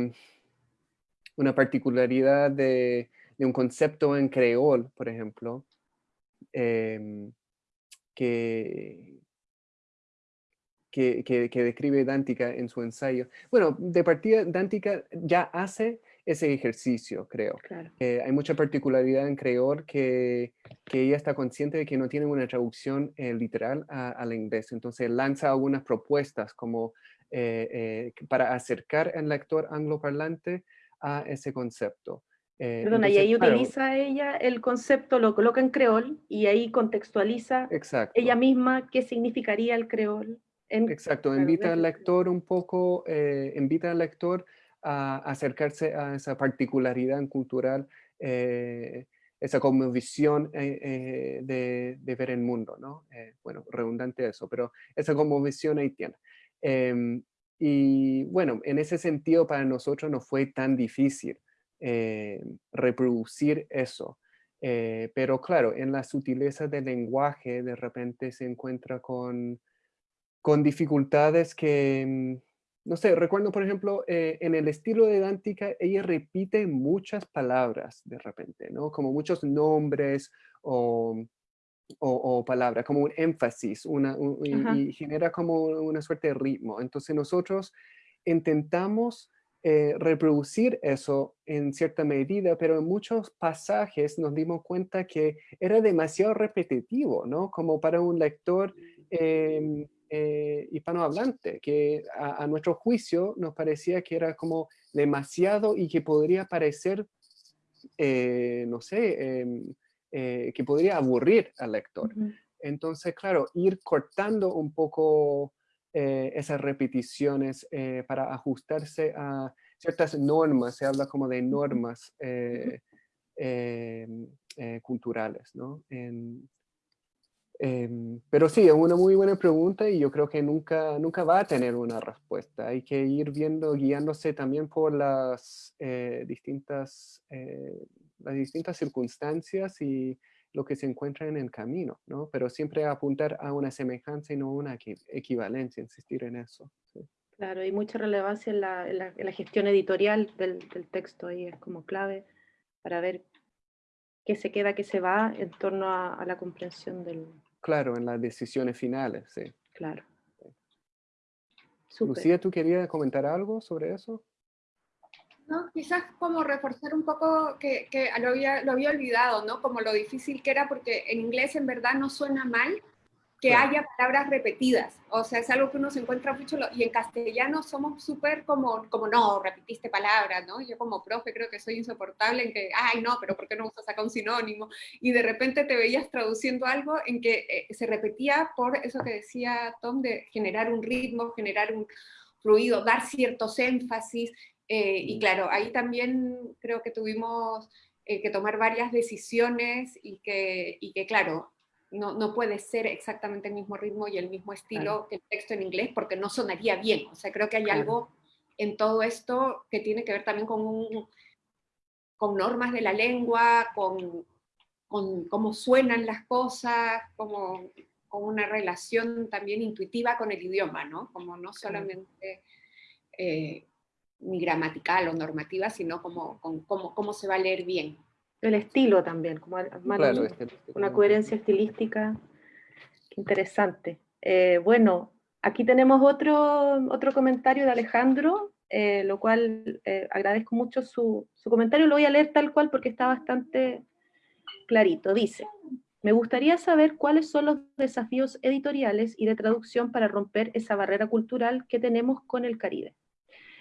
una particularidad de, un concepto en creol, por ejemplo, em, que, que, describe Dántica en su ensayo. Bueno, de partida, Dántica ya hace ese ejercicio, creo. Eh, hay mucha particularidad en creol que, que, ella está consciente de que no tiene una traducción eh, literal al inglés. Entonces lanza algunas propuestas como eh, para acercar al lector angloparlante a ese concepto. Perdona, y ahí utiliza ella el concepto, lo coloca en creol y ahí contextualiza ella misma qué significaría el creol. Exacto, invita al lector un poco, eh, invita al lector a acercarse a esa particularidad cultural, eh, esa como visión eh, de, ver el mundo, ¿no? bueno, redundante eso, pero esa como visión ahí tiene. Em, y bueno, en ese sentido para nosotros no fue tan difícil reproducir eso. pero claro, en la sutileza del lenguaje de repente se encuentra con con dificultades que, no sé, recuerdo por ejemplo, eh, en el estilo de Dántica, ella repite muchas palabras de repente, ¿no? Como muchos nombres o, o, palabras, como un énfasis, una, y, genera como una suerte de ritmo. Entonces nosotros intentamos eh, reproducir eso en cierta medida, pero en muchos pasajes nos dimos cuenta que era demasiado repetitivo, ¿no? Como para un lector em, eh, hispanohablante, que a, nuestro juicio nos parecía que era como demasiado y que podría parecer, eh, no sé, em, eh, que podría aburrir al lector. Entonces, claro, ir cortando un poco esas repeticiones para ajustarse a ciertas normas, se habla como de normas em, culturales, ¿no? En, Em, pero sí, es una muy buena pregunta y yo creo que nunca, nunca va a tener una respuesta. Hay que ir viendo, guiándose también por las, eh, distintas, eh, las distintas circunstancias y lo que se encuentra en el camino, ¿no? Pero siempre apuntar a una semejanza y no una equivalencia, insistir en eso. Claro, hay mucha relevancia en la, en la, gestión editorial del, del, texto, ahí es como clave para ver qué se queda, qué se va en torno a la comprensión del, Claro, en las decisiones finales, sí. Claro. Lucía, ¿tú querías comentar algo sobre eso? No, quizás como reforzar un poco que, que lo, había, lo había olvidado, ¿no? Como lo difícil que era, porque en inglés en verdad no suena mal, que haya palabras repetidas. O sea, es algo que uno se encuentra mucho, y en castellano somos súper como, como, no, repetiste palabras, ¿no? Yo como profe creo que soy insoportable en que, ay, no, pero ¿por qué no usas acá un sinónimo? Y de repente te veías traduciendo algo en que eh, se repetía por eso que decía Tom, de generar un ritmo, generar un fluido, dar ciertos énfasis, eh, y claro, ahí también creo que tuvimos eh, que tomar varias decisiones y que, y que claro, no, no, puede ser exactamente el mismo ritmo y el mismo estilo que el texto en inglés porque no sonaría bien. O sea, creo que hay algo en todo esto que tiene que ver también con, con normas de la lengua, con, con cómo suenan las cosas, como, con una relación también intuitiva con el idioma, ¿no? Como no solamente eh, ni gramatical o normativa, sino como, con, cómo se va a leer bien. El estilo también, como una coherencia estilística interesante. Eh, bueno, aquí tenemos otro, otro comentario de Alejandro, eh, lo cual eh, agradezco mucho su, su, comentario, lo voy a leer tal cual porque está bastante clarito. Dice, me gustaría saber cuáles son los desafíos editoriales y de traducción para romper esa barrera cultural que tenemos con el Caribe.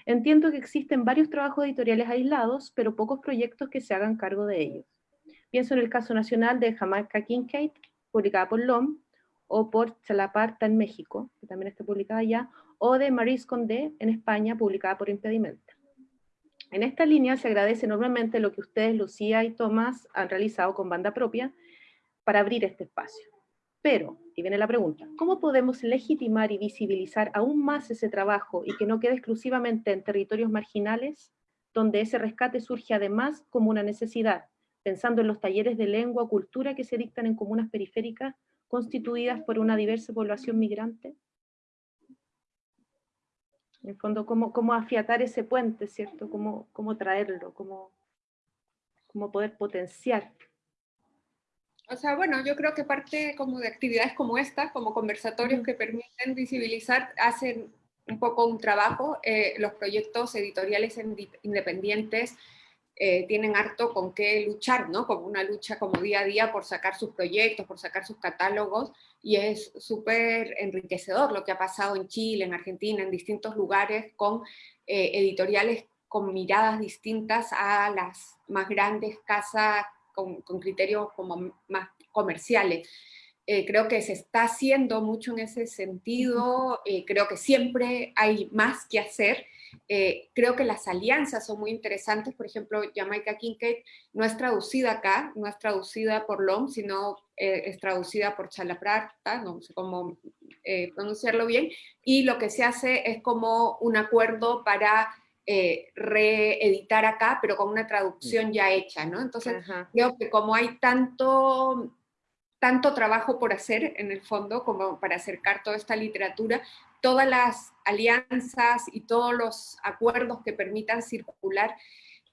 Entiendo que existen varios trabajos editoriales aislados, pero pocos proyectos que se hagan cargo de ellos. Pienso en el caso nacional de Jamaica Kincaid, publicada por LOM, o por Chalaparta en México, que también está publicada allá, o de Maris Condé en España, publicada por Impedimenta. En esta línea se agradece enormemente lo que ustedes, Lucía y Tomás, han realizado con banda propia para abrir este espacio. Pero, y viene la pregunta, ¿cómo podemos legitimar y visibilizar aún más ese trabajo y que no quede exclusivamente en territorios marginales? donde ese rescate surge además como una necesidad, pensando en los talleres de lengua o cultura que se dictan en comunas periféricas constituidas por una diversa población migrante? En fondo, ¿cómo, afiatar ese puente, ¿cierto? ¿Cómo, traerlo? ¿Cómo, ¿Cómo poder potenciar? O sea, bueno, yo creo que parte como de actividades como esta, como conversatorios que permiten visibilizar, hacen un poco un trabajo. Eh, los proyectos editoriales independientes eh, tienen harto con qué luchar, ¿no? Como una lucha como día a día por sacar sus proyectos, por sacar sus catálogos, y es súper enriquecedor lo que ha pasado en Chile, en Argentina, en distintos lugares, con eh, editoriales con miradas distintas a las más grandes casas con, con criterios como más comerciales. Eh, creo que se está haciendo mucho en ese sentido, eh, creo que siempre hay más que hacer, eh, creo que las alianzas son muy interesantes, por ejemplo, Jamaica Kincaid no es traducida acá, no es traducida por LOM, sino es traducida por Chalaprata, no sé cómo pronunciarlo bien, y lo que se hace es como un acuerdo para reeditar acá, pero con una traducción ya hecha, ¿no? Entonces, creo que como hay tanto tanto trabajo por hacer en el fondo como para acercar toda esta literatura, todas las alianzas y todos los acuerdos que permitan circular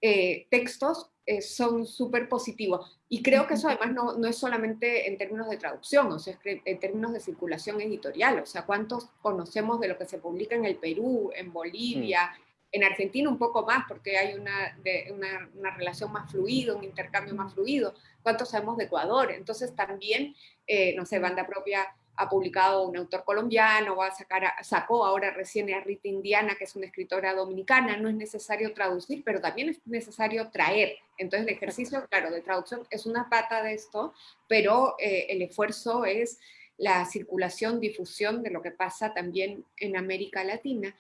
eh, textos eh, son súper positivos. Y creo que eso además no, no, es solamente en términos de traducción, o sea, en términos de circulación editorial, o sea, ¿cuántos conocemos de lo que se publica en el Perú, en Bolivia. En Argentina un poco más, porque hay una, de, una, una relación más fluida, un intercambio más fluido, cuánto sabemos de Ecuador. Entonces también, eh, no sé, Banda Propia ha publicado un autor colombiano, va a sacar, sacó ahora recién a Rita Indiana, que es una escritora dominicana, no es necesario traducir, pero también es necesario traer. Entonces el ejercicio, claro, de traducción es una pata de esto, pero eh, el esfuerzo es la circulación, difusión de lo que pasa también en América Latina.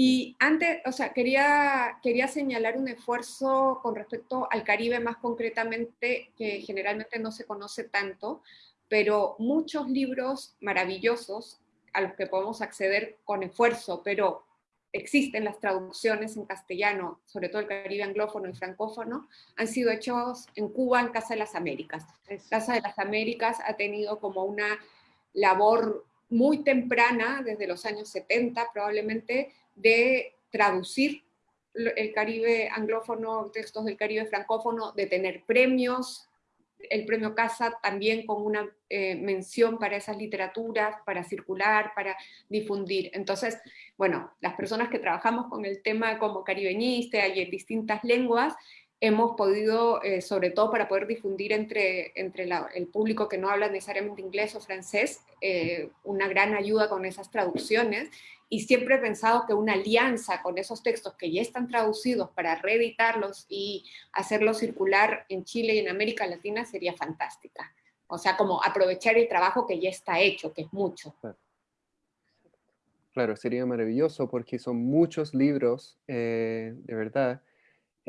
Y antes, o sea, quería, quería señalar un esfuerzo con respecto al Caribe más concretamente, que generalmente no se conoce tanto, pero muchos libros maravillosos a los que podemos acceder con esfuerzo, pero existen las traducciones en castellano, sobre todo el Caribe anglófono y francófono, han sido hechos en Cuba, en Casa de las Américas. Casa de las Américas ha tenido como una labor muy temprana, desde los años 70 probablemente, de traducir el Caribe anglófono, textos del Caribe francófono, de tener premios, el premio Casa también con una eh, mención para esas literaturas, para circular, para difundir. Entonces, bueno, las personas que trabajamos con el tema como caribeñista y en distintas lenguas, hemos podido, eh, sobre todo para poder difundir entre, entre el público que no habla necesariamente inglés o francés, eh, una gran ayuda con esas traducciones y siempre he pensado que una alianza con esos textos que ya están traducidos para reeditarlos y hacerlos circular en Chile y en América Latina sería fantástica. O sea, como aprovechar el trabajo que ya está hecho, que es mucho. Claro, sería maravilloso porque son muchos libros, eh, de verdad,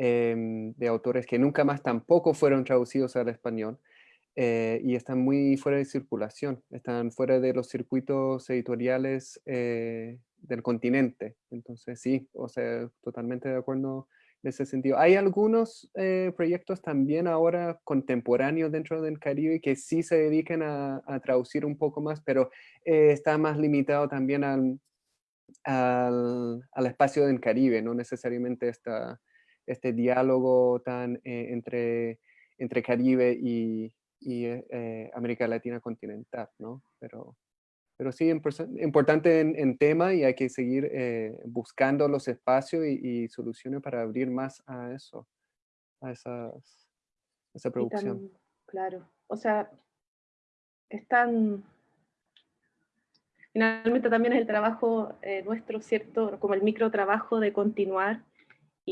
em, de autores que nunca más tampoco fueron traducidos al español. Eh, y están muy fuera de circulación, están fuera de los circuitos editoriales eh, del continente. Entonces sí, o sea, totalmente de acuerdo en ese sentido. Hay algunos eh, proyectos también ahora contemporáneos dentro del Caribe que sí se dedican a, traducir un poco más, pero está más limitado también al, al, espacio del Caribe, no necesariamente esta, este diálogo tan entre, entre Caribe y, y eh, eh, América Latina continental, ¿no? Pero, pero sí, importante en, tema y hay que seguir eh, buscando los espacios y, soluciones para abrir más a eso, a, esas, esa producción. claro, o sea, están... Finalmente también es el trabajo nuestro, ¿cierto? Como el micro trabajo de continuar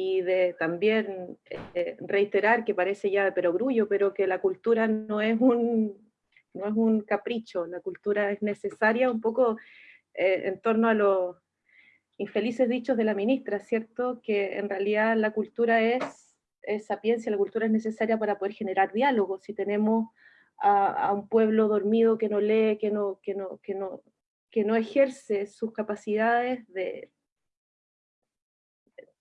y de también eh, reiterar que parece ya de perogrullo, pero que la cultura no es un, no es un capricho, la cultura es necesaria un poco eh, en torno a los infelices dichos de la ministra, ¿cierto? Que en realidad la cultura es, es sapiencia, la cultura es necesaria para poder generar diálogo. Si tenemos a, a, un pueblo dormido que no lee, que no, que no, que no, que no ejerce sus capacidades de,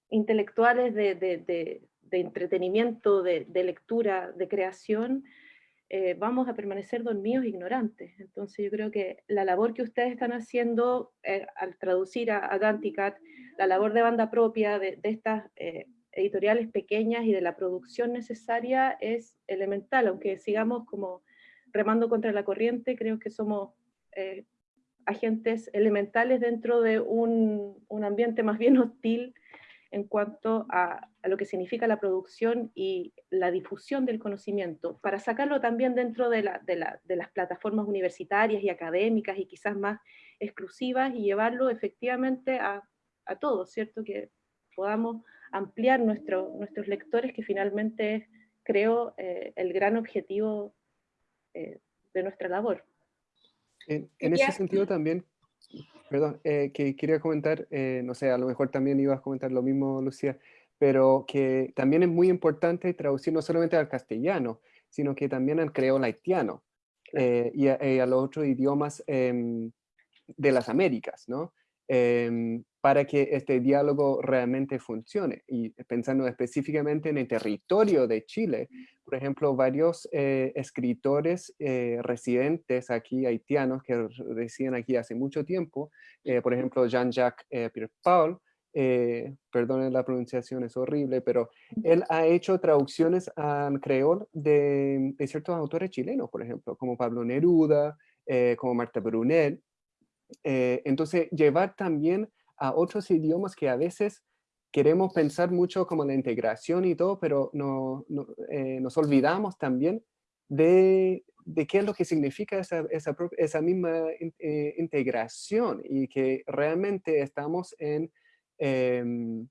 intelectuales de, entretenimiento, de, lectura, de creación, eh, vamos a permanecer dormidos e ignorantes. Entonces yo creo que la labor que ustedes están haciendo eh, al traducir a, a la labor de banda propia de, estas eh, editoriales pequeñas y de la producción necesaria es elemental, aunque sigamos como remando contra la corriente, creo que somos agentes elementales dentro de un ambiente más bien hostil en cuanto a, lo que significa la producción y la difusión del conocimiento, para sacarlo también dentro de, las plataformas universitarias y académicas y quizás más exclusivas y llevarlo efectivamente a, todos, ¿cierto? Que podamos ampliar nuestros lectores, que finalmente es, creo, eh, el gran objetivo eh, de nuestra labor. En, en ese sentido también Perdón, eh, que quería comentar, eh, no sé, a lo mejor también ibas a comentar lo mismo, Lucía, pero que también es muy importante traducir no solamente al castellano, sino que también al creol haitiano eh, y, a, los otros idiomas em, de las Américas, ¿no? Em, para que este diálogo realmente funcione. Y pensando específicamente en el territorio de Chile, por ejemplo, varios eh, escritores eh, residentes aquí, haitianos, que residen aquí hace mucho tiempo, eh, por ejemplo, Jean-Jacques Pierre-Paul, perdonen la pronunciación, es horrible, pero él ha hecho traducciones al creol de ciertos autores chilenos, por ejemplo, como Pablo Neruda, como Marta Brunel, eh, entonces, llevar también a otros idiomas que a veces queremos pensar mucho como la integración y todo, pero no, eh, nos olvidamos también de, de, qué es lo que significa esa, misma eh, integración y que realmente estamos en, em,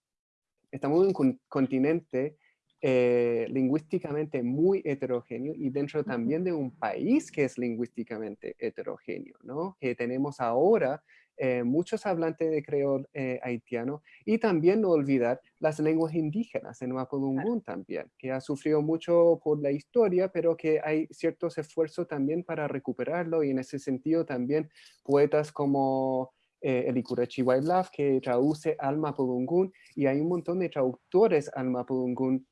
estamos en un continente eh, lingüísticamente muy heterogéneo y dentro también de un país que es lingüísticamente heterogéneo, ¿no? Que tenemos ahora eh, muchos hablantes de creol eh, haitiano y también no olvidar las lenguas indígenas en Mapudungun también, que ha sufrido mucho por la historia, pero que hay ciertos esfuerzos también para recuperarlo y en ese sentido también poetas como eh, el Ikurachi que traduce al Mapudungun y hay un montón de traductores al Mapudungun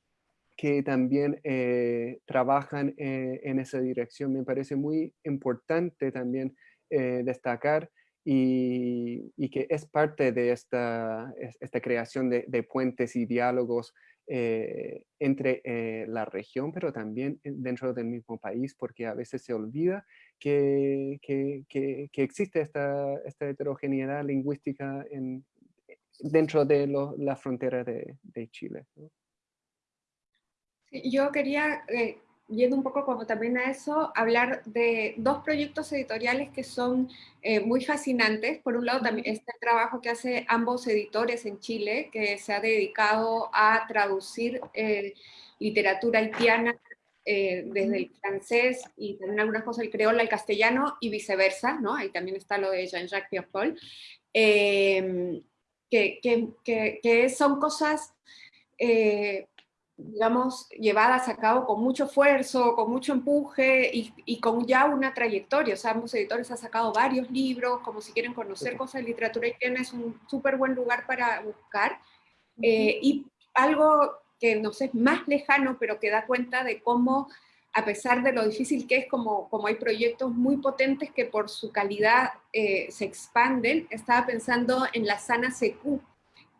que también eh, trabajan eh, en esa dirección. Me parece muy importante también eh, destacar y, que es parte de esta, creación de, puentes y diálogos entre la región, pero también dentro del mismo país, porque a veces se olvida que, existe esta, heterogeneidad lingüística en, dentro de la frontera de Chile. Yo quería, eh, yendo un poco como también a eso, hablar de dos proyectos editoriales que son eh, muy fascinantes. Por un lado, también este trabajo que hace ambos editores en Chile, que se ha dedicado a traducir eh, literatura haitiana desde el francés y también algunas cosas del creol al castellano y viceversa, ¿no? Ahí también está lo de Jean-Jacques Pierre-Paul, que, que, que, son cosas digamos, llevadas a cabo con mucho esfuerzo, con mucho empuje y, con ya una trayectoria. O sea, ambos editores han sacado varios libros, como si quieren conocer cosas de literatura haitiana, es un súper buen lugar para buscar. Eh, y algo que no sé, es más lejano, pero que da cuenta de cómo, a pesar de lo difícil que es, como, como hay proyectos muy potentes que por su calidad eh, se expanden, estaba pensando en la Sana Secu,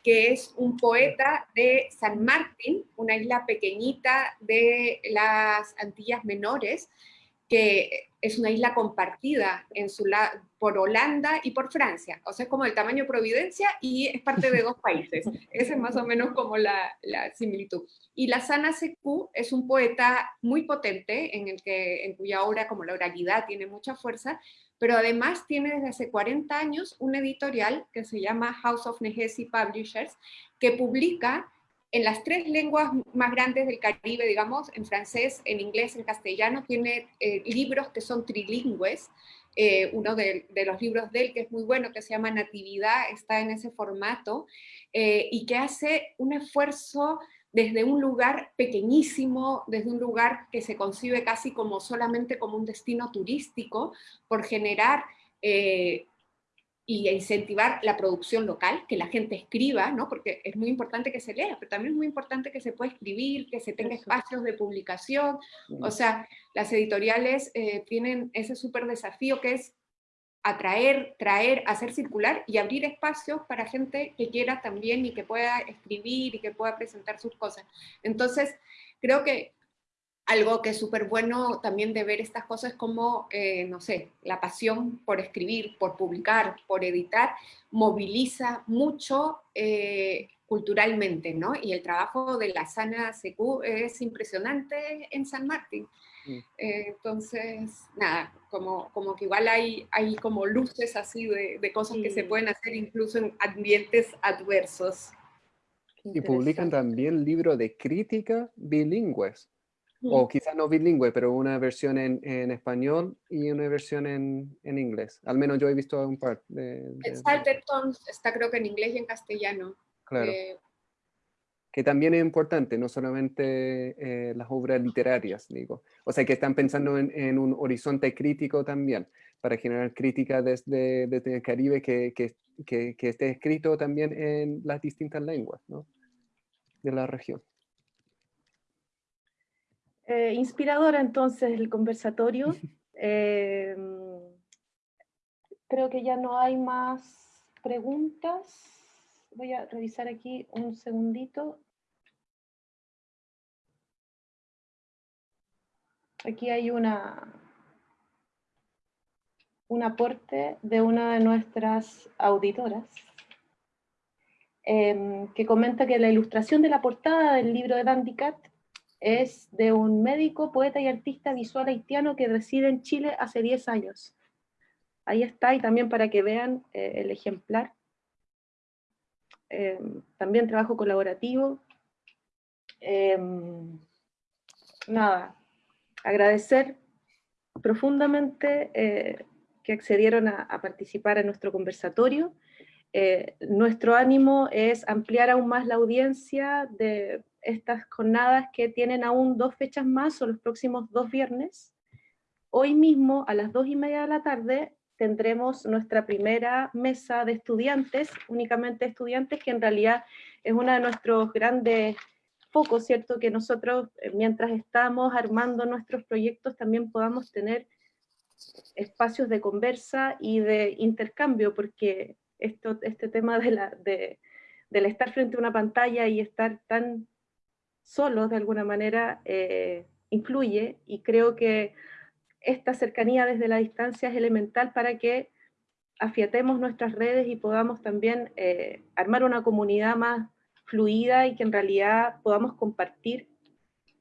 que es un poeta de San Martín, una isla pequeñita de las Antillas Menores, que es una isla compartida en su por Holanda y por Francia. O sea, es como el tamaño Providencia y es parte de dos países. Esa es más o menos como la, la similitud. Y la Sana Secu es un poeta muy potente, en, el que, en cuya obra, como la oralidad, tiene mucha fuerza, pero además tiene desde hace 40 años un editorial que se llama House of Negesi Publishers, que publica en las tres lenguas más grandes del Caribe, digamos, en francés, en inglés, en castellano, tiene eh, libros que son trilingües, eh, uno de, los libros de él que es muy bueno, que se llama Natividad, está en ese formato, eh, y que hace un esfuerzo desde un lugar pequeñísimo, desde un lugar que se concibe casi como solamente como un destino turístico, por generar eh, y incentivar la producción local, que la gente escriba, ¿no? porque es muy importante que se lea, pero también es muy importante que se pueda escribir, que se tenga espacios de publicación, o sea, las editoriales eh, tienen ese súper desafío que es atraer, traer, hacer circular y abrir espacios para gente que quiera también y que pueda escribir y que pueda presentar sus cosas. Entonces, creo que algo que es súper bueno también de ver estas cosas como, eh, no sé, la pasión por escribir, por publicar, por editar, moviliza mucho eh, culturalmente, ¿no? Y el trabajo de la Sana CQ es impresionante en San Martín. Mm. Eh, entonces, nada, como, como que igual hay, hay como luces así de, de cosas que se pueden hacer incluso en ambientes adversos. Y publican también libros de crítica bilingües o quizás no bilingüe, pero una versión en, en español y una versión en, en, inglés. Al menos yo he visto un par de... de está creo que en inglés y en castellano. Claro. Eh, que también es importante, no solamente eh, las obras literarias, digo. O sea, que están pensando en, en un horizonte crítico también, para generar crítica desde, desde el Caribe que, que, que, que esté escrito también en las distintas lenguas ¿no? de la región. Eh, inspiradora entonces el conversatorio. Eh, creo que ya no hay más preguntas. Voy a revisar aquí un segundito. Aquí hay una, un aporte de una de nuestras auditoras em, que comenta que la ilustración de la portada del libro de Dandy Cat es de un médico, poeta y artista visual haitiano que reside en Chile hace 10 años. Ahí está, y también para que vean eh, el ejemplar. Eh, también trabajo colaborativo. Eh, nada, agradecer profundamente que accedieron a, a, participar en nuestro conversatorio. nuestro ánimo es ampliar aún más la audiencia de estas jornadas que tienen aún dos fechas más, son los próximos dos viernes. Hoy mismo, a las dos y media de la tarde, tendremos nuestra primera mesa de estudiantes, únicamente estudiantes, que en realidad es uno de nuestros grandes focos, ¿cierto? Que nosotros, eh, mientras estamos armando nuestros proyectos, también podamos tener espacios de conversa y de intercambio, porque esto, este tema de la, de, del estar frente a una pantalla y estar tan solos de alguna manera eh, influye y creo que esta cercanía desde la distancia es elemental para que afiatemos nuestras redes y podamos también eh, armar una comunidad más fluida y que en realidad podamos compartir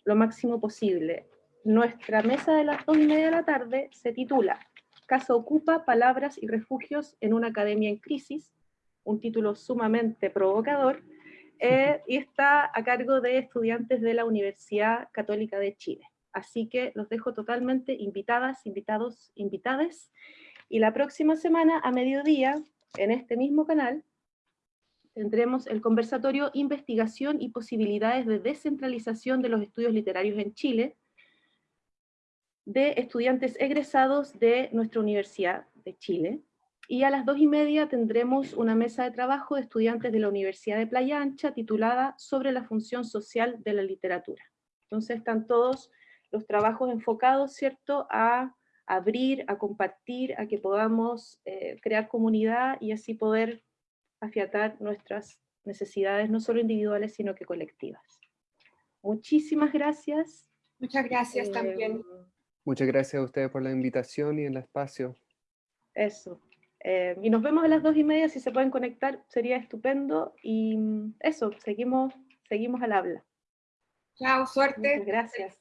lo máximo posible. Nuestra mesa de las dos y media de la tarde se titula Casa Ocupa, Palabras y Refugios en una Academia en Crisis, un título sumamente provocador, eh, y está a cargo de estudiantes de la Universidad Católica de Chile. Así que los dejo totalmente invitadas, invitados, invitades, y la próxima semana a mediodía, en este mismo canal, tendremos el conversatorio Investigación y posibilidades de descentralización de los estudios literarios en Chile, de estudiantes egresados de nuestra Universidad de Chile, y a las dos y media tendremos una mesa de trabajo de estudiantes de la Universidad de Playa Ancha titulada Sobre la función social de la literatura. Entonces están todos los trabajos enfocados, ¿cierto?, a abrir, a compartir, a que podamos eh, crear comunidad y así poder afiatar nuestras necesidades, no solo individuales, sino que colectivas. Muchísimas gracias. Muchas gracias también. Eh, Muchas gracias a ustedes por la invitación y el espacio. Eso. Eh, y nos vemos a las dos y media, si se pueden conectar sería estupendo. Y mm, eso, seguimos, seguimos al habla. Chao, suerte. gracias.